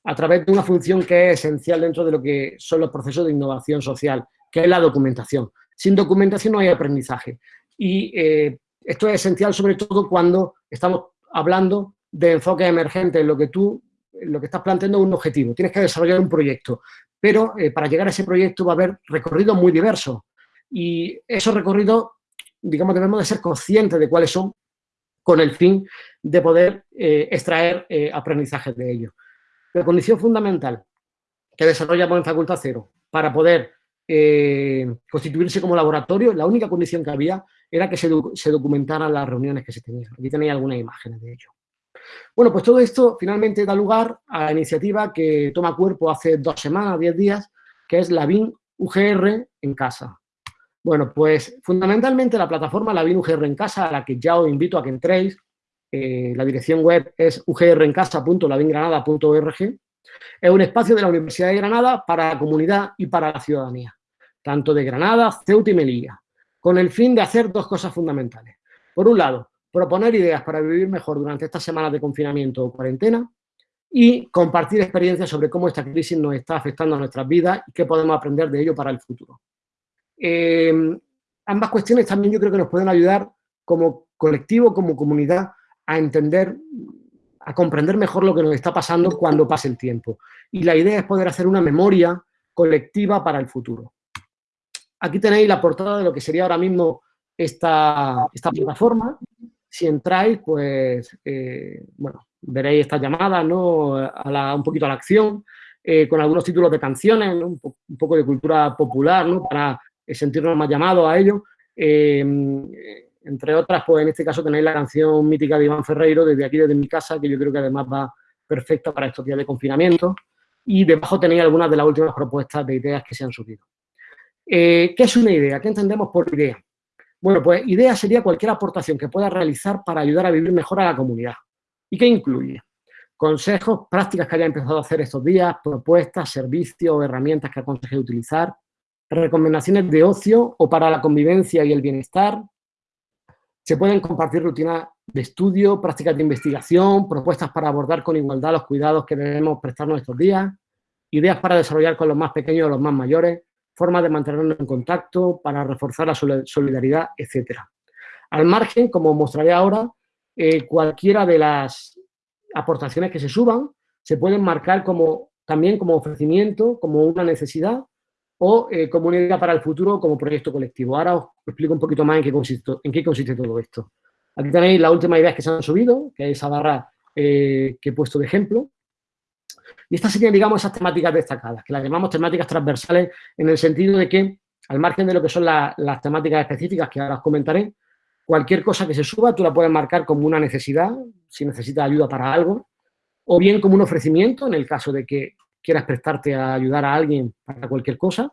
a través de una función que es esencial dentro de lo que son los procesos de innovación social, que es la documentación. Sin documentación no hay aprendizaje. Y esto es esencial sobre todo cuando estamos hablando de enfoque emergente, en lo que tú lo que estás planteando es un objetivo, tienes que desarrollar un proyecto, pero eh, para llegar a ese proyecto va a haber recorridos muy diversos y esos recorridos, digamos, debemos de ser conscientes de cuáles son con el fin de poder eh, extraer eh, aprendizajes de ellos. La condición fundamental que desarrollamos en Facultad Cero para poder constituirse como laboratorio, la única condición que había era que se, documentaran las reuniones que se tenían. Aquí tenéis algunas imágenes de ello. Bueno, pues todo esto finalmente da lugar a la iniciativa que toma cuerpo hace dos semanas, diez días, que es la BIN UGR en casa. Bueno, pues fundamentalmente la plataforma La BIN UGR en casa, a la que ya os invito a que entréis, eh, la dirección web es ugrencasa.labingranada.org, es un espacio de la Universidad de Granada para la comunidad y para la ciudadanía, tanto de Granada, Ceuta y Melilla, con el fin de hacer dos cosas fundamentales. Por un lado, proponer ideas para vivir mejor durante estas semanas de confinamiento o cuarentena y compartir experiencias sobre cómo esta crisis nos está afectando a nuestras vidas y qué podemos aprender de ello para el futuro. Eh, ambas cuestiones también yo creo que nos pueden ayudar como colectivo, como comunidad, a entender, a comprender mejor lo que nos está pasando cuando pase el tiempo. Y la idea es poder hacer una memoria colectiva para el futuro. Aquí tenéis la portada de lo que sería ahora mismo esta, esta plataforma. Si entráis, pues, eh, bueno, veréis esta llamada, ¿no? A un poquito a la acción, eh, con algunos títulos de canciones, un, poco de cultura popular, ¿no? Para eh, sentirnos más llamados a ello. entre otras, pues en este caso tenéis la canción mítica de Iván Ferreiro, desde aquí, desde mi casa, que yo creo que además va perfecta para estos días de confinamiento. Y debajo tenéis algunas de las últimas propuestas de ideas que se han subido. ¿Qué es una idea? ¿Qué entendemos por idea? Bueno, pues idea sería cualquier aportación que pueda realizar para ayudar a vivir mejor a la comunidad. ¿Y qué incluye? Consejos, prácticas que haya empezado a hacer estos días, propuestas, servicios herramientas que aconseje utilizar, recomendaciones de ocio o para la convivencia y el bienestar. Se pueden compartir rutinas de estudio, prácticas de investigación, propuestas para abordar con igualdad los cuidados que debemos prestarnos estos días, ideas para desarrollar con los más pequeños o los más mayores, formas de mantenernos en contacto, para reforzar la solidaridad, etc. Al margen, como mostraré ahora, eh, cualquiera de las aportaciones que se suban se pueden marcar como, también como ofrecimiento, como una necesidad o eh, como una idea para el futuro como proyecto colectivo. Ahora os explico un poquito más en qué consiste, en qué consiste todo esto. Aquí tenéis las últimas ideas que se han subido, que es esa barra eh, que he puesto de ejemplo. Y estas serían, digamos, esas temáticas destacadas, que las llamamos temáticas transversales en el sentido de que, al margen de lo que son las temáticas específicas que ahora os comentaré, cualquier cosa que se suba tú la puedes marcar como una necesidad, si necesitas ayuda para algo, o bien como un ofrecimiento, en el caso de que quieras prestarte a ayudar a alguien para cualquier cosa,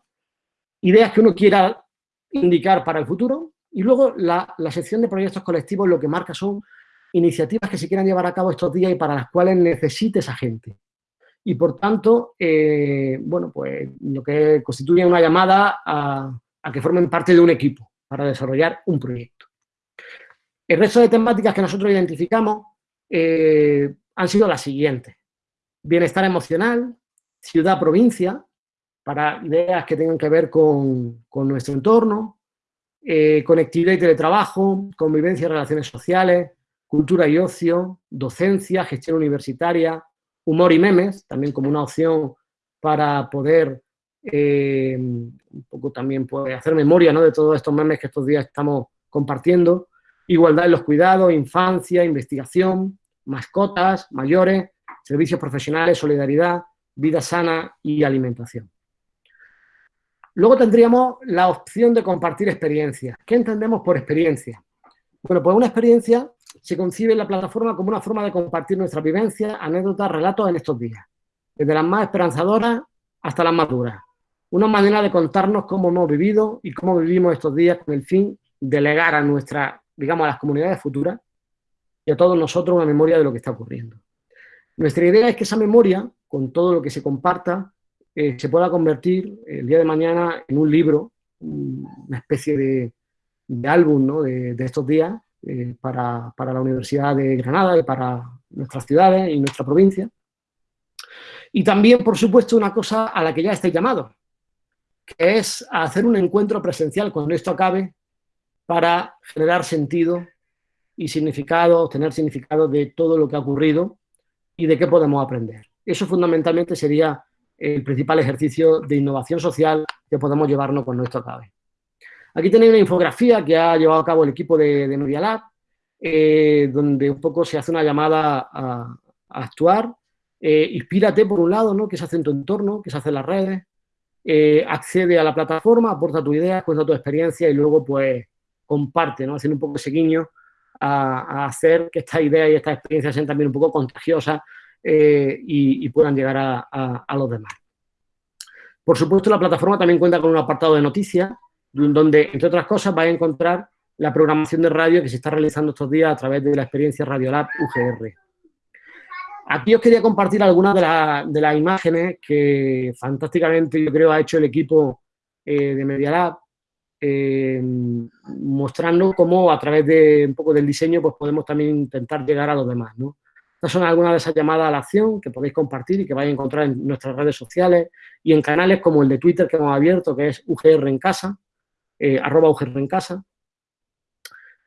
ideas que uno quiera indicar para el futuro, y luego la, la sección de proyectos colectivos lo que marca son iniciativas que se quieran llevar a cabo estos días y para las cuales necesites a gente y por tanto, eh, bueno, pues lo que constituye una llamada a, que formen parte de un equipo para desarrollar un proyecto. El resto de temáticas que nosotros identificamos eh, han sido las siguientes. Bienestar emocional, ciudad-provincia, para ideas que tengan que ver con, nuestro entorno, eh, conectividad y teletrabajo, convivencia y relaciones sociales, cultura y ocio, docencia, gestión universitaria, humor y memes, también como una opción para poder eh, un poco también hacer memoria ¿no? de todos estos memes que estos días estamos compartiendo, igualdad en los cuidados, infancia, investigación, mascotas, mayores, servicios profesionales, solidaridad, vida sana y alimentación. Luego tendríamos la opción de compartir experiencias. ¿Qué entendemos por experiencia? Bueno, pues una experiencia se concibe la plataforma como una forma de compartir nuestra vivencia, anécdotas, relatos en estos días, desde las más esperanzadoras hasta las más duras. Una manera de contarnos cómo hemos vivido y cómo vivimos estos días con el fin de legar a nuestra, digamos, a las comunidades futuras y a todos nosotros una memoria de lo que está ocurriendo. Nuestra idea es que esa memoria, con todo lo que se comparta, eh, se pueda convertir el día de mañana en un libro, una especie de, álbum de, estos días eh, para, para, la Universidad de Granada y para nuestras ciudades y nuestra provincia. Y también, por supuesto, una cosa a la que ya estáis llamados, que es hacer un encuentro presencial cuando esto acabe para generar sentido y significado, tener significado de todo lo que ha ocurrido y de qué podemos aprender. Eso fundamentalmente sería el principal ejercicio de innovación social que podemos llevarnos con nuestro CABE. Aquí tenéis una infografía que ha llevado a cabo el equipo de, de Lab, eh, donde un poco se hace una llamada a, actuar. Eh, inspírate, por un lado, ¿no? qué se hace en tu entorno, qué se hace en las redes, eh, accede a la plataforma, aporta tu idea, cuenta tu experiencia y luego pues comparte, ¿no? haciendo un poco ese guiño a, hacer que esta idea y esta experiencia sean también un poco contagiosas y, puedan llegar a, los demás. Por supuesto, la plataforma también cuenta con un apartado de noticias, donde, entre otras cosas, vais a encontrar la programación de radio que se está realizando estos días a través de la experiencia Radiolab UGR. Aquí os quería compartir algunas de, las imágenes que fantásticamente yo creo ha hecho el equipo eh, de Media Lab eh, mostrando cómo a través de un poco del diseño pues podemos también intentar llegar a los demás. ¿no? Estas son algunas de esas llamadas a la acción que podéis compartir y que vais a encontrar en nuestras redes sociales y en canales como el de Twitter que hemos abierto, que es UGR en casa, eh, arroba en casa.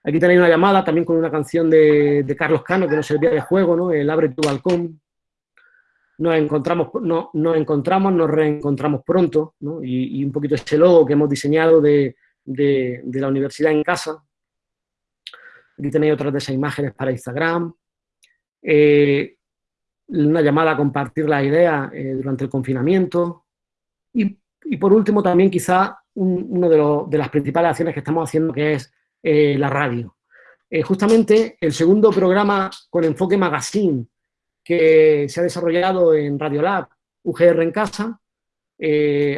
Aquí tenéis una llamada también con una canción de, Carlos Cano que nos servía de juego, ¿no? El Abre tu balcón. Nos encontramos, no, nos encontramos, nos reencontramos pronto, ¿no? y, un poquito ese logo que hemos diseñado de, la universidad en casa. Aquí tenéis otras de esas imágenes para Instagram. Eh, una llamada a compartir la idea eh, durante el confinamiento. Y, por último también quizá una de, de, las principales acciones que estamos haciendo que es eh, la radio. justamente el segundo programa con enfoque magazine que se ha desarrollado en Radiolab, UGR en casa,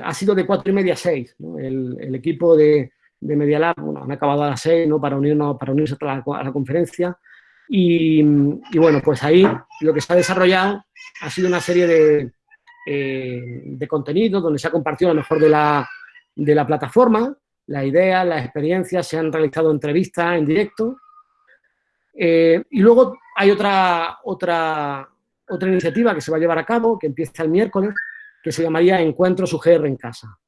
ha sido de cuatro y media a seis. el, equipo de, de Media Lab, han acabado a las seis, ¿no? Para, unirnos, para unirse a la, a la conferencia. Y, bueno, pues ahí lo que se ha desarrollado ha sido una serie de, eh, de contenidos donde se ha compartido lo mejor de la, de la plataforma, las ideas, las experiencias, se han realizado entrevistas en directo. Eh, y luego hay otra, otra, otra iniciativa que se va a llevar a cabo, que empieza el miércoles, que se llamaría Encuentros UGR en Casa.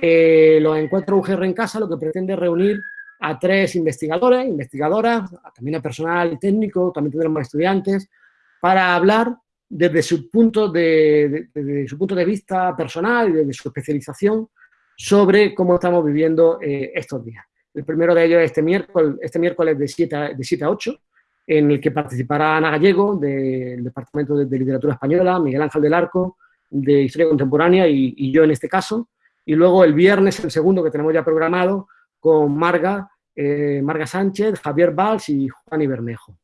Eh, los encuentros UGR en casa lo que pretende es reunir a tres investigadores, investigadoras, también a personal técnico, también tendremos estudiantes, para hablar desde su punto de, su punto de vista personal y desde su especialización sobre cómo estamos viviendo eh, estos días. El primero de ellos es este miércoles, este miércoles de 7 a, de 7 a 8, en el que participará Ana Gallego, del Departamento de, Literatura Española, Miguel Ángel del Arco, de Historia Contemporánea, y yo en este caso, y luego el viernes, el segundo que tenemos ya programado, con Marga, eh, Marga Sánchez, Javier Valls y Juan Ibermejo.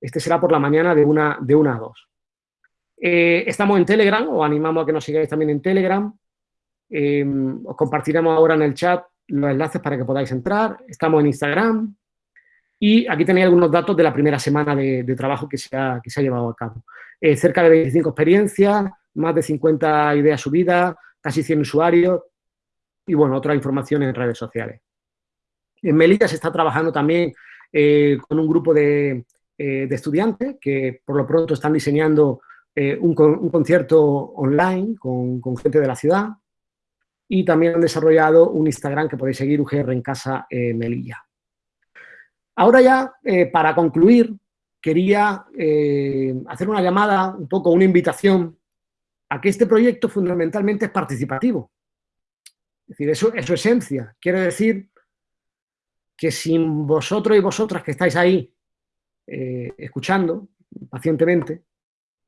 Este será por la mañana de una, de una a dos. Eh, estamos en Telegram, os animamos a que nos sigáis también en Telegram. Eh, os compartiremos ahora en el chat los enlaces para que podáis entrar. Estamos en Instagram. Y aquí tenéis algunos datos de la primera semana de, trabajo que se, ha, que se ha llevado a cabo. cerca de 25 experiencias, más de 50 ideas subidas, casi 100 usuarios y, bueno, otra información en redes sociales. En Melilla se está trabajando también eh, con un grupo de, eh, estudiantes que por lo pronto están diseñando un, concierto online con, gente de la ciudad y también han desarrollado un Instagram que podéis seguir, UGR en Casa Melilla. Ahora ya, para concluir, quería hacer una llamada, un poco una invitación a que este proyecto fundamentalmente es participativo. Es decir, eso es su esencia. Quiere decir que sin vosotros y vosotras que estáis ahí eh, escuchando pacientemente,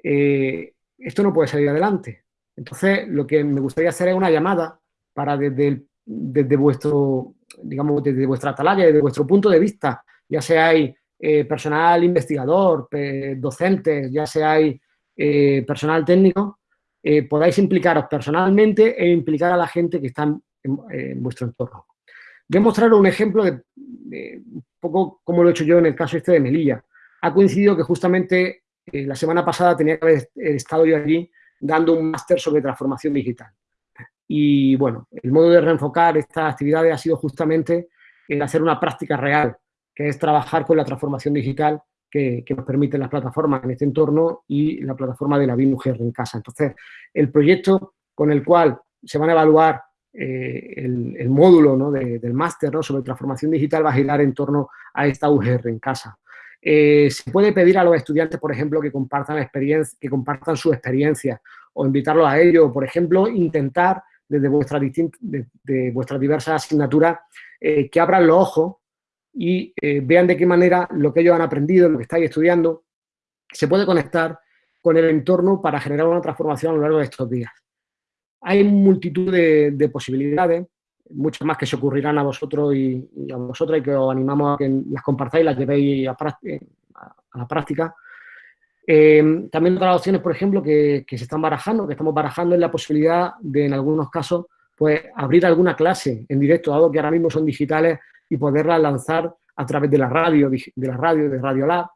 eh, esto no puede salir adelante. Entonces, lo que me gustaría hacer es una llamada para desde, desde vuestro, digamos, desde vuestra atalaya, desde vuestro punto de vista, ya seáis eh, personal investigador, docentes, ya seáis personal técnico, podáis implicaros personalmente e implicar a la gente que está en vuestro entorno. Voy a mostrar un ejemplo de, un poco como lo he hecho yo en el caso este de Melilla. Ha coincidido que justamente eh, la semana pasada tenía que haber estado yo allí dando un máster sobre transformación digital. Y bueno, el modo de reenfocar estas actividades ha sido justamente el hacer una práctica real, que es trabajar con la transformación digital que, nos permiten las plataformas en este entorno y la plataforma de la BIMUGR en casa. Entonces, el proyecto con el cual se van a evaluar eh, el, módulo del máster sobre transformación digital va a girar en torno a esta UGR en casa. Eh, se puede pedir a los estudiantes, por ejemplo, que compartan, experiencia, que compartan su experiencia o invitarlos a ello, por ejemplo, intentar desde vuestras de, vuestras diversas asignaturas eh, que abran los ojos y vean de qué manera lo que ellos han aprendido, lo que estáis estudiando, se puede conectar con el entorno para generar una transformación a lo largo de estos días. Hay multitud de, posibilidades, muchas más que se ocurrirán a vosotros y, a vosotras y que os animamos a que las compartáis, las llevéis a, la práctica. Eh, también otras opciones, por ejemplo, que, se están barajando, que estamos barajando, es la posibilidad de, en algunos casos, pues abrir alguna clase en directo, dado que ahora mismo son digitales, y poderlas lanzar a través de la radio, de la radio, de Radio Lab,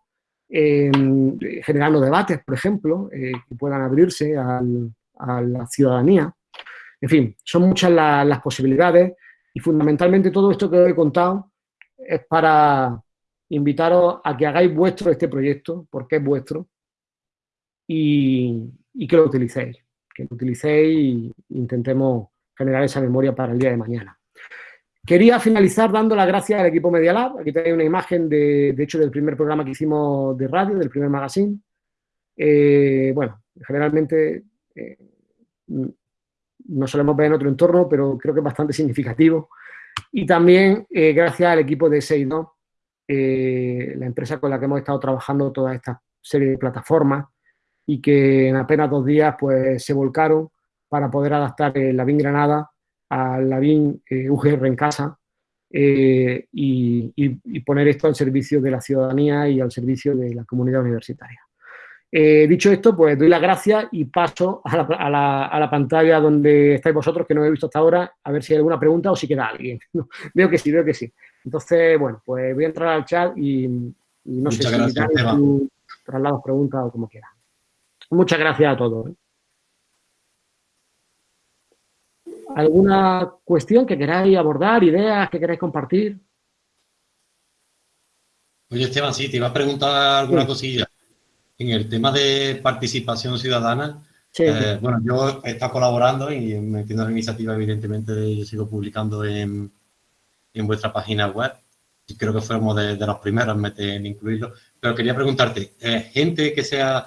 eh, generando debates, por ejemplo, eh, que puedan abrirse a la ciudadanía. En fin, son muchas las posibilidades y fundamentalmente todo esto que os he contado es para invitaros a que hagáis vuestro este proyecto, porque es vuestro, y, que lo utilicéis, que lo utilicéis e intentemos generar esa memoria para el día de mañana. Quería finalizar dando las gracias al equipo Media Lab. Aquí tenéis una imagen, de, de hecho, del primer programa que hicimos de radio, del primer magazine. Eh, bueno, generalmente eh, no solemos ver en otro entorno, pero creo que es bastante significativo. Y también eh, gracias al equipo de Seido, la empresa con la que hemos estado trabajando toda esta serie de plataformas y que en apenas dos días pues, se volcaron para poder adaptar la BIN Granada al la BIN eh, UGR en casa y poner esto al servicio de la ciudadanía y al servicio de la comunidad universitaria. Eh, dicho esto, pues doy las gracias y paso a la, pantalla donde estáis vosotros, que no he visto hasta ahora, a ver si hay alguna pregunta o si queda alguien. veo que sí, veo que sí. Entonces, bueno, pues voy a entrar al chat y, no sé si traslados preguntas o como quieran. Muchas gracias a todos. ¿eh? ¿Alguna cuestión que queráis abordar, ideas que queráis compartir? Oye, Esteban, sí, te iba a preguntar alguna cosilla en el tema de participación ciudadana, eh, bueno, yo he estado colaborando y metiendo la iniciativa, evidentemente, yo sigo publicando en, en vuestra página web. Y creo que fuimos de, los primeros en, incluirlo. Pero quería preguntarte, eh, gente que sea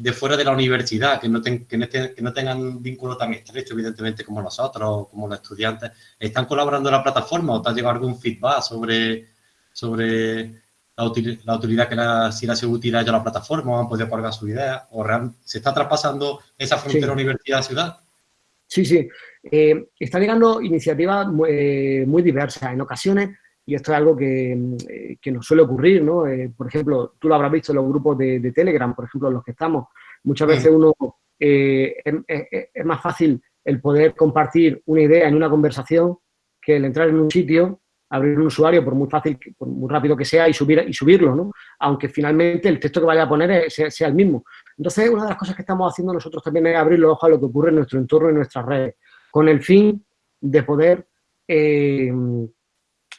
de fuera de la universidad, que no, que, no que no, tengan vínculo tan estrecho, evidentemente, como nosotros, como los estudiantes, ¿están colaborando en la plataforma o te ha llegado algún feedback sobre, sobre la, utilidad que la, si la sido útil a la plataforma, o han podido colgar su idea, o se está traspasando esa frontera universidad-ciudad. Sí, sí. Eh, están llegando iniciativas eh, muy, diversas. En ocasiones, y esto es algo que, eh, que nos suele ocurrir, ¿no? por ejemplo, tú lo habrás visto en los grupos de, Telegram, por ejemplo, en los que estamos. Muchas veces uno es, es, más fácil el poder compartir una idea en una conversación que el entrar en un sitio abrir un usuario, por muy fácil, por muy rápido que sea, y, subir, y subirlo, ¿no? Aunque finalmente el texto que vaya a poner sea, el mismo. Entonces, una de las cosas que estamos haciendo nosotros también es abrir los ojos a lo que ocurre en nuestro entorno y en nuestras redes, con el fin de poder eh,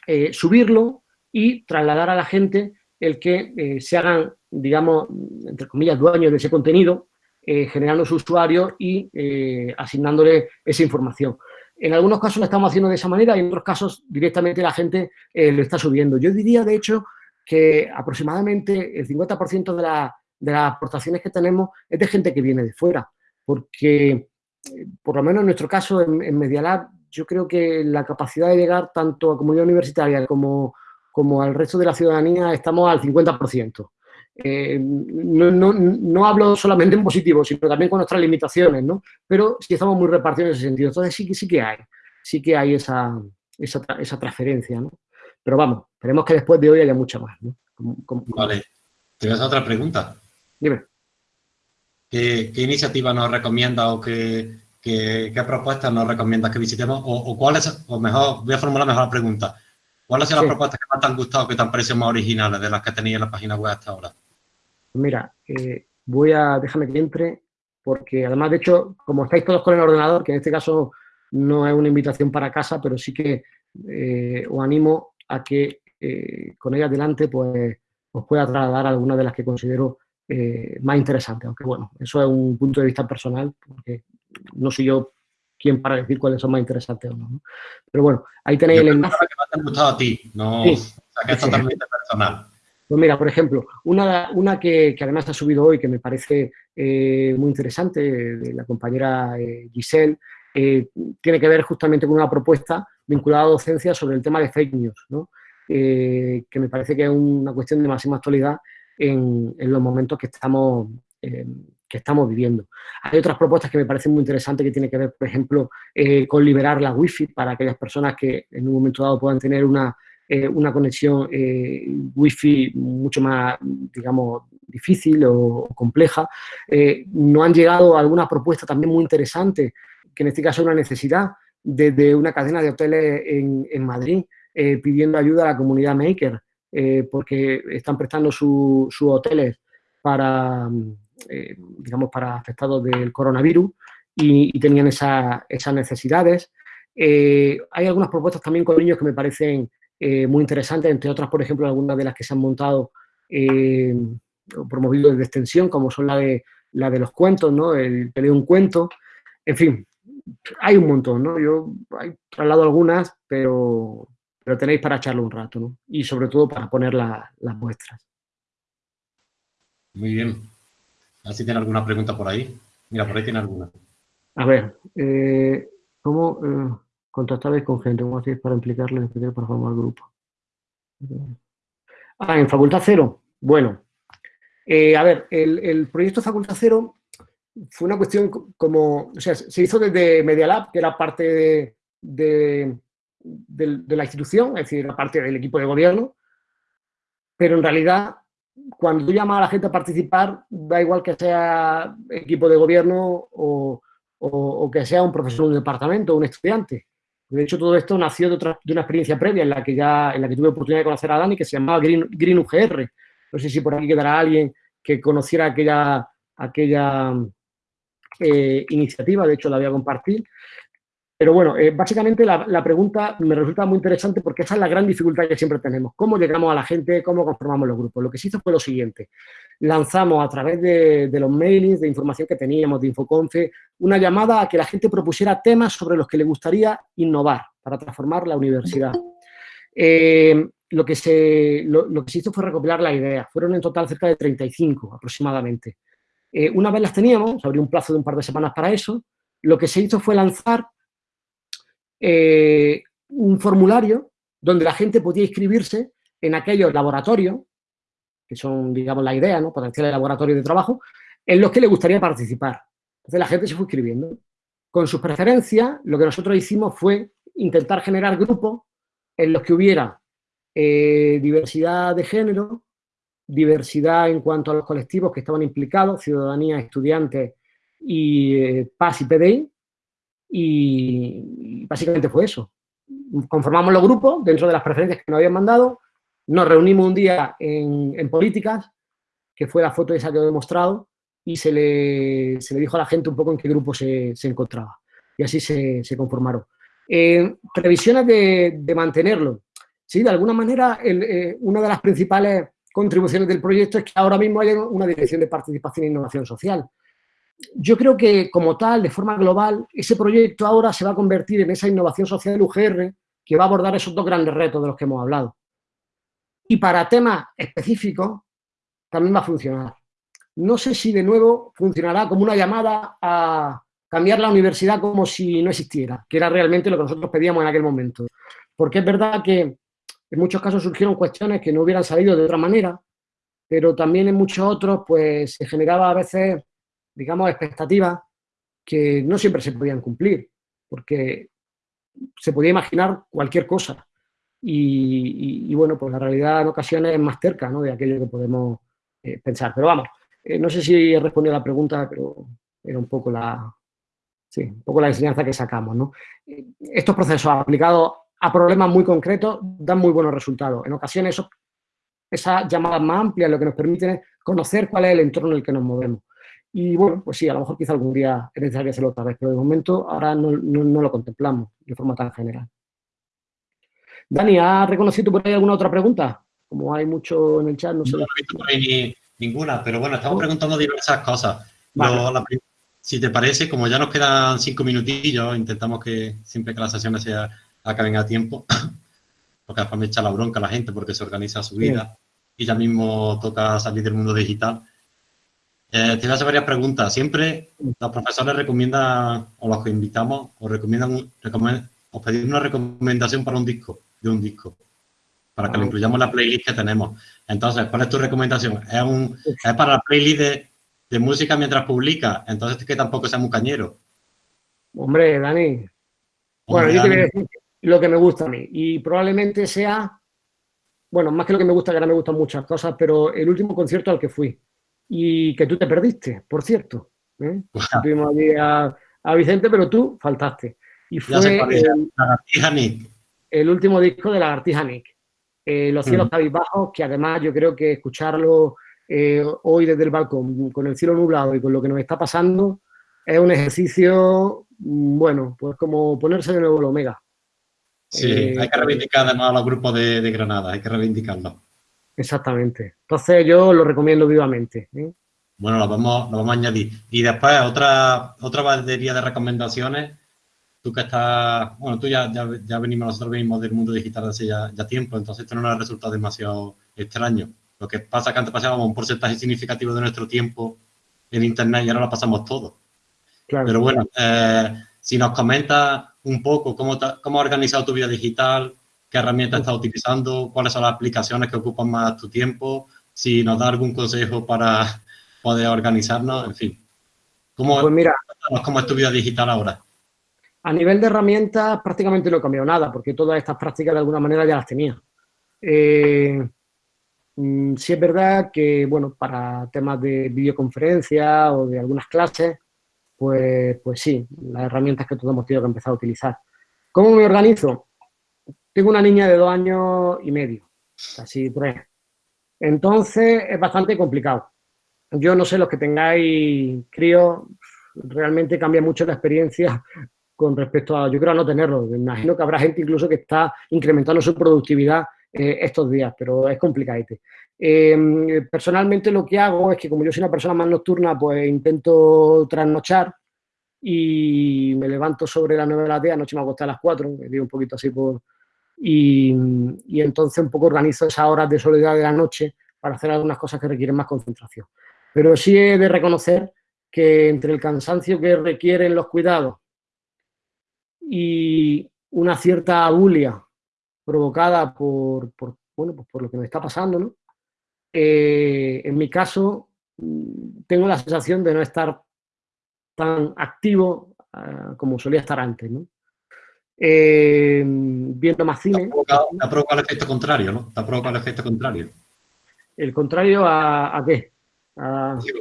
eh, subirlo y trasladar a la gente el que eh, se hagan, digamos, entre comillas, dueños de ese contenido generando su usuario y asignándole esa información. En algunos casos lo estamos haciendo de esa manera y en otros casos directamente la gente lo está subiendo. Yo diría, de hecho, que aproximadamente el 50% de, las aportaciones que tenemos es de gente que viene de fuera, porque por lo menos en nuestro caso en, en Media yo creo que la capacidad de llegar tanto a comunidad universitaria como, como al resto de la ciudadanía estamos al 50%. Eh, no, no, no, hablo solamente en positivo, sino también con nuestras limitaciones, ¿no? Pero sí estamos muy repartidos en ese sentido. Entonces sí, sí que hay, sí que hay esa, esa, esa transferencia, ¿no? Pero vamos, esperemos que después de hoy haya mucha más, ¿no? Vale. ¿Tienes otra pregunta? Dime. ¿Qué, qué iniciativa nos recomienda o qué, qué, qué propuestas nos recomiendas que visitemos? O, o cuáles, o mejor, voy a formular mejor la pregunta. ¿Cuáles son las propuestas que más te han gustado, que te han parecido más originales de las que tenéis en la página web hasta ahora? Mira, eh, voy a, déjame que entre, porque además, de hecho, como estáis todos con el ordenador, que en este caso no es una invitación para casa, pero sí que eh, os animo a que eh, con ella adelante, pues, os pueda trasladar algunas de las que considero más interesantes. Aunque, bueno, eso es un punto de vista personal, porque no soy yo quien para decir cuáles son más interesantes o no. Pero bueno, ahí tenéis el enlace. que más te han gustado a ti, no sí. o sea, que es totalmente personal. Pues mira, por ejemplo, una, una que, que, además ha subido hoy, que me parece eh, muy interesante, de la compañera eh, Giselle, eh, tiene que ver justamente con una propuesta vinculada a docencia sobre el tema de fake news, ¿no? Que me parece que es una cuestión de máxima actualidad en, en los momentos que estamos, que estamos viviendo. Hay otras propuestas que me parecen muy interesantes que tienen que ver, por ejemplo, eh, con liberar la wifi para aquellas personas que en un momento dado puedan tener una, eh, una conexión eh, wifi mucho más, digamos, difícil o, compleja. Eh, no han llegado algunas propuestas también muy interesantes, que en este caso es una necesidad, desde una cadena de hoteles en, Madrid, pidiendo ayuda a la comunidad maker, porque están prestando sus su hoteles para eh, digamos, para afectados del coronavirus y, tenían esa, esas necesidades. Eh, hay algunas propuestas también con niños que me parecen eh, muy interesantes, entre otras, por ejemplo, algunas de las que se han montado eh, o promovido desde extensión, como son la de, la de los cuentos, ¿no? El lee un cuento, en fin, hay un montón, ¿no? Yo he traslado algunas, pero, pero tenéis para echarlo un rato. Y sobre todo para poner la, las muestras. Muy bien. A ver si tiene alguna pregunta por ahí. Mira, por ahí tiene alguna. A ver, eh, ¿cómo eh, con gente? ¿Cómo hacéis para implicarles para formar grupo? Ah, en Facultad Cero. Bueno, eh, a ver, el, el, proyecto Facultad Cero fue una cuestión como, o sea, se hizo desde Media Lab, que era parte de, de, de, de la institución, es decir, era parte del equipo de gobierno, pero en realidad cuando tú llamas a la gente a participar, da igual que sea equipo de gobierno o, que sea un profesor de un departamento un estudiante. De hecho, todo esto nació de, otra, una experiencia previa en la que ya en la que tuve oportunidad de conocer a Dani, que se llamaba Green, Green UGR. No sé si por aquí quedará alguien que conociera aquella, aquella eh, iniciativa, de hecho la voy a compartir. Pero bueno, eh, básicamente la, pregunta me resulta muy interesante porque esa es la gran dificultad que siempre tenemos. ¿Cómo llegamos a la gente? ¿Cómo conformamos los grupos? Lo que se hizo fue lo siguiente. Lanzamos a través de, los mailings, de información que teníamos, de Infoconfe, una llamada a que la gente propusiera temas sobre los que le gustaría innovar para transformar la universidad. Eh, lo, que se, lo, que se hizo fue recopilar las ideas. Fueron en total cerca de 35 aproximadamente. Eh, una vez las teníamos, abrió un plazo de un par de semanas para eso, lo que se hizo fue lanzar eh, un formulario donde la gente podía inscribirse en aquellos laboratorios, que son, digamos, la idea, ¿no? potenciales laboratorios de trabajo, en los que le gustaría participar. Entonces la gente se fue inscribiendo. Con sus preferencias, lo que nosotros hicimos fue intentar generar grupos en los que hubiera eh, diversidad de género, diversidad en cuanto a los colectivos que estaban implicados, ciudadanía, estudiantes y eh, y PDI, y básicamente fue eso. Conformamos los grupos dentro de las preferencias que nos habían mandado, nos reunimos un día en, en políticas, que fue la foto esa que os he mostrado, y se le, se le dijo a la gente un poco en qué grupo se, se encontraba. Y así se, se conformaron. Previsiones de, de, mantenerlo. Sí, de alguna manera, eh, una de las principales contribuciones del proyecto es que ahora mismo hay una dirección de participación e innovación social. Yo creo que como tal, de forma global, ese proyecto ahora se va a convertir en esa innovación social UGR que va a abordar esos dos grandes retos de los que hemos hablado. Y para temas específicos también va a funcionar. No sé si de nuevo funcionará como una llamada a cambiar la universidad como si no existiera, que era realmente lo que nosotros pedíamos en aquel momento. Porque es verdad que en muchos casos surgieron cuestiones que no hubieran salido de otra manera, pero también en muchos otros pues se generaba a veces digamos, expectativas que no siempre se podían cumplir, porque se podía imaginar cualquier cosa. Y, bueno, pues la realidad en ocasiones es más cerca ¿no? de aquello que podemos eh, pensar. Pero vamos, eh, no sé si he respondido a la pregunta, pero era un poco la, sí, un poco la enseñanza que sacamos. ¿no? Eh, estos procesos aplicados a problemas muy concretos dan muy buenos resultados. En ocasiones esas llamadas más amplias lo que nos permiten es conocer cuál es el entorno en el que nos movemos. Y bueno, pues sí, a lo mejor quizá algún día es necesario hacerlo otra vez, pero de momento ahora no, lo contemplamos de forma tan general. Dani, ¿has reconocido por ahí alguna otra pregunta? Como hay mucho en el chat, no sé. No he visto por ahí ninguna, pero bueno, estamos preguntando diversas cosas. si te parece, como ya nos quedan cinco minutillos, intentamos que siempre que las sesiones se acaben a tiempo, porque después me echa la bronca la gente porque se organiza su vida y ya mismo toca salir del mundo digital. Eh, te hacer varias preguntas. Siempre los profesores recomiendan, o los que invitamos, os recomiendan, os pedimos una recomendación para un disco, de un disco, para que lo incluyamos en la playlist que tenemos. Entonces, ¿cuál es tu recomendación? ¿Es, un, es para la playlist de, música mientras publica? Entonces, que tampoco sea muy cañero. Hombre, Dani. bueno, yo te voy a decir lo que me gusta a mí. Y probablemente sea, bueno, más que lo que me gusta, que ahora me gustan muchas cosas, pero el último concierto al que fui y que tú te perdiste, por cierto. ¿eh? Tuvimos allí a, Vicente, pero tú faltaste. Y fue el, el, último disco de Lagartija Nick. Eh, Los cielos mm. bajos, que además yo creo que escucharlo eh, hoy desde el balcón, con el cielo nublado y con lo que nos está pasando, es un ejercicio, mm, bueno, pues como ponerse de nuevo el Omega. Sí, hay que reivindicar además a los grupos de, de Granada, hay que reivindicarlo. Exactamente. Entonces yo lo recomiendo vivamente. ¿eh? Bueno, lo vamos, lo vamos a añadir. Y después otra, otra batería de recomendaciones. Tú que estás, bueno, tú ya, ya, venimos, nosotros venimos del mundo digital hace ya, tiempo, entonces esto no nos ha resultado demasiado extraño. Lo que pasa es que antes pasábamos un porcentaje significativo de nuestro tiempo en Internet y ahora lo pasamos todo. Pero bueno, eh, si nos comentas un poco cómo, cómo has organizado tu vida digital, qué herramientas estás utilizando, cuáles son las aplicaciones que ocupan más tu tiempo, si nos da algún consejo para poder organizarnos, en fin. ¿Cómo, pues mira, ¿Cómo es tu vida digital ahora? A nivel de herramientas prácticamente no he cambiado nada, porque todas estas prácticas de alguna manera ya las tenía. Eh, mm, sí es verdad que, bueno, para temas de videoconferencia o de algunas clases, pues, pues sí, las herramientas que todos hemos tenido que empezar a utilizar. ¿Cómo me organizo? Tengo una niña de dos años y medio, casi tres. Entonces es bastante complicado. Yo no sé, los que tengáis críos, realmente cambia mucho la experiencia con respecto a, yo creo, a no tenerlo. Imagino que habrá gente incluso que está incrementando su productividad eh, estos días, pero es complicado. Eh, personalmente lo que hago es que como yo soy una persona más nocturna, pues intento trasnochar y me levanto sobre las 9 de la tarde, anoche me acosté a las 4, me digo un poquito así por, y, entonces un poco organizo esas horas de soledad de la noche para hacer algunas cosas que requieren más concentración. Pero sí he de reconocer que entre el cansancio que requieren los cuidados y una cierta bulia provocada por, bueno, pues por lo que me está pasando, ¿no? Eh, en mi caso, mm, tengo la sensación de no estar tan activo ah, como solía estar antes, ¿no? Eh, viendo más cine. Te ha, provocado, el efecto contrario, ¿no? Te ha provocado el efecto contrario. ¿El contrario a, qué?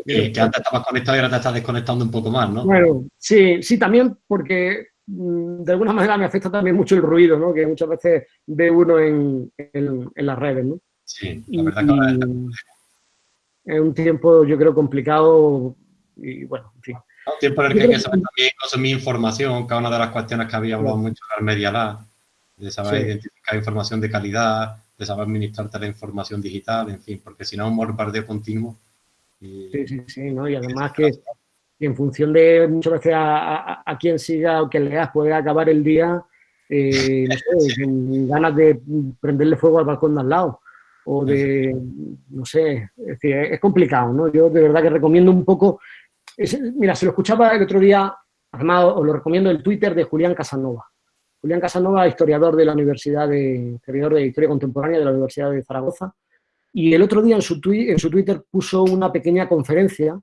que, antes estabas conectado y ahora te estás desconectando un poco más, ¿no? Bueno, sí, sí, también porque mm, de alguna manera me afecta también mucho el ruido, ¿no? Que muchas veces ve uno en, en, las redes, ¿no? Sí, la verdad que es un tiempo, yo creo, complicado y bueno, en fin. Un tiempo en el que hay que saber también consumir información, cada una de las cuestiones que había hablado mucho en Media Lab, de saber identificar información de calidad, de saber administrarte la información digital, en fin, porque si no es un bombardeo continuo. sí, sí, sí, ¿no? y además que y en función de muchas veces a, a, quien siga o quien leas puede acabar el día, eh, no sé, con ganas de prenderle fuego al balcón de al lado o de, no sé, es, decir, es complicado, ¿no? Yo de verdad que recomiendo un poco, mira, se lo escuchaba el otro día, además os lo recomiendo el Twitter de Julián Casanova. Julián Casanova, historiador de la Universidad de, historiador de Historia Contemporánea de la Universidad de Zaragoza, y el otro día en su, en su Twitter puso una pequeña conferencia,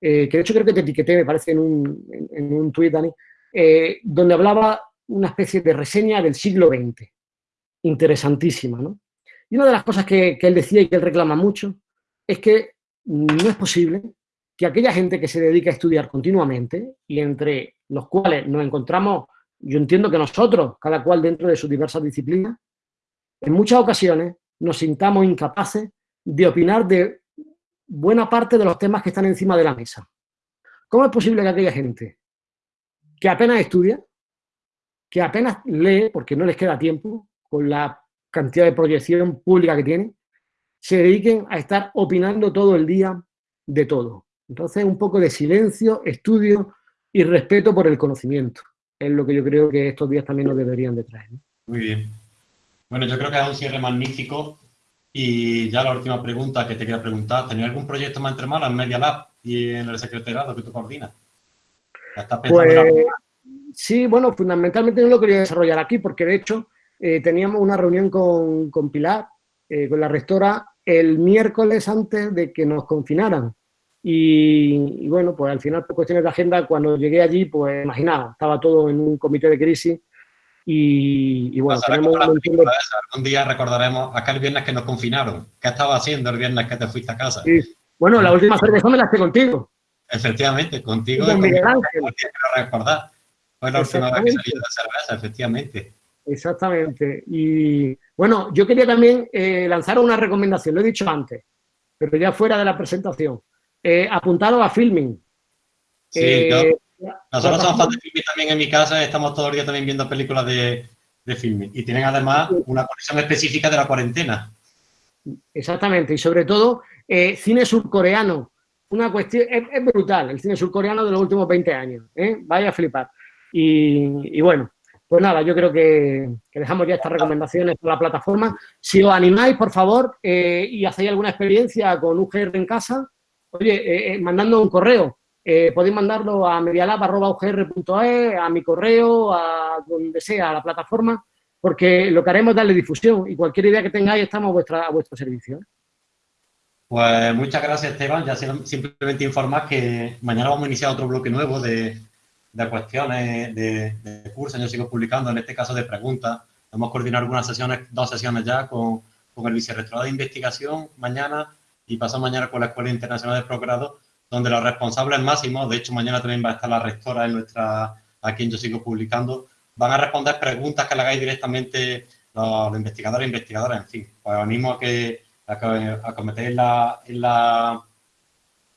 eh, que de hecho creo que te etiqueté, me parece, en un, en, un tuit, Dani, eh, donde hablaba una especie de reseña del siglo XX. Interesantísima, ¿no? Y una de las cosas que, él decía y que él reclama mucho es que no es posible que aquella gente que se dedica a estudiar continuamente y entre los cuales nos encontramos, yo entiendo que nosotros, cada cual dentro de sus diversas disciplinas, en muchas ocasiones nos sintamos incapaces de opinar de buena parte de los temas que están encima de la mesa. ¿Cómo es posible que aquella gente que apenas estudia, que apenas lee, porque no les queda tiempo, con la cantidad de proyección pública que tienen, se dediquen a estar opinando todo el día de todo. Entonces, un poco de silencio, estudio y respeto por el conocimiento. Es lo que yo creo que estos días también nos deberían de traer. Muy bien. Bueno, yo creo que es un cierre magnífico. Y ya la última pregunta que te quería preguntar, ¿tenía algún proyecto más entre manos en Media Lab y en el secretariado que tú coordinas? Pues, sí, bueno, fundamentalmente no lo quería desarrollar aquí porque de hecho eh, teníamos una reunión con, con Pilar, eh, con la rectora, el miércoles antes de que nos confinaran. Y, bueno, pues al final, por cuestiones de agenda, cuando llegué allí, pues imaginaba, estaba todo en un comité de crisis y, bueno, tenemos un día recordaremos aquel viernes que nos confinaron. ¿Qué estaba haciendo el viernes que te fuiste a casa? Bueno, la última cerveza me la hice contigo. Efectivamente, contigo. Y con Miguel Ángel. recordar. Fue la última vez que salí de cerveza, efectivamente. Exactamente. Y bueno, yo quería también eh, lanzar una recomendación, lo he dicho antes, pero ya fuera de la presentación. Eh, apuntado a filming. Sí, eh, nosotros somos fans de filming también en mi casa, estamos todo el día también viendo películas de, de filming y tienen además una conexión específica de la cuarentena. Exactamente, y sobre todo cine surcoreano. Una cuestión, es, brutal el cine surcoreano de los últimos 20 años, vaya a flipar. y bueno, pues nada, yo creo que, dejamos ya estas recomendaciones por la plataforma. Si os animáis, por favor, eh, y hacéis alguna experiencia con UGR en casa, oye, eh, eh, mandando un correo. podéis mandarlo a medialab.ugr.es, a mi correo, a donde sea, a la plataforma, porque lo que haremos es darle difusión y cualquier idea que tengáis estamos a, vuestra, a vuestro servicio. Pues muchas gracias, Esteban. Ya simplemente informar que mañana vamos a iniciar otro bloque nuevo de, de cuestiones de, de cursos, yo sigo publicando, en este caso de preguntas. Hemos coordinado algunas sesiones, dos sesiones ya con, con el vicerrectorado de investigación mañana y pasado mañana con la Escuela Internacional de Procurado, donde los responsables máximos, de hecho mañana también va a estar la rectora en nuestra, a quien yo sigo publicando, van a responder preguntas que le hagáis directamente los, investigadores e investigadoras, en fin. Pues os animo a que, a que la, en, la,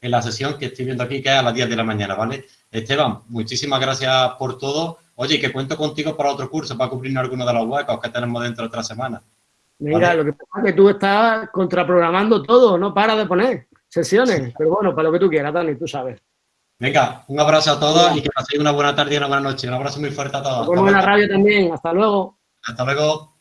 en la sesión que estoy viendo aquí, que es a las 10 de la mañana, ¿vale? Esteban, muchísimas gracias por todo. Oye, que cuento contigo para otro curso, para cubrir algunos de los huecos que tenemos dentro de otra semana. Mira, lo que pasa es que tú estás contraprogramando todo, no para de poner sesiones. Pero bueno, para lo que tú quieras, Dani, tú sabes. Venga, un abrazo a todos y que paséis una buena tarde y una buena noche. Un abrazo muy fuerte a todos. En la radio también. Hasta luego. Hasta luego.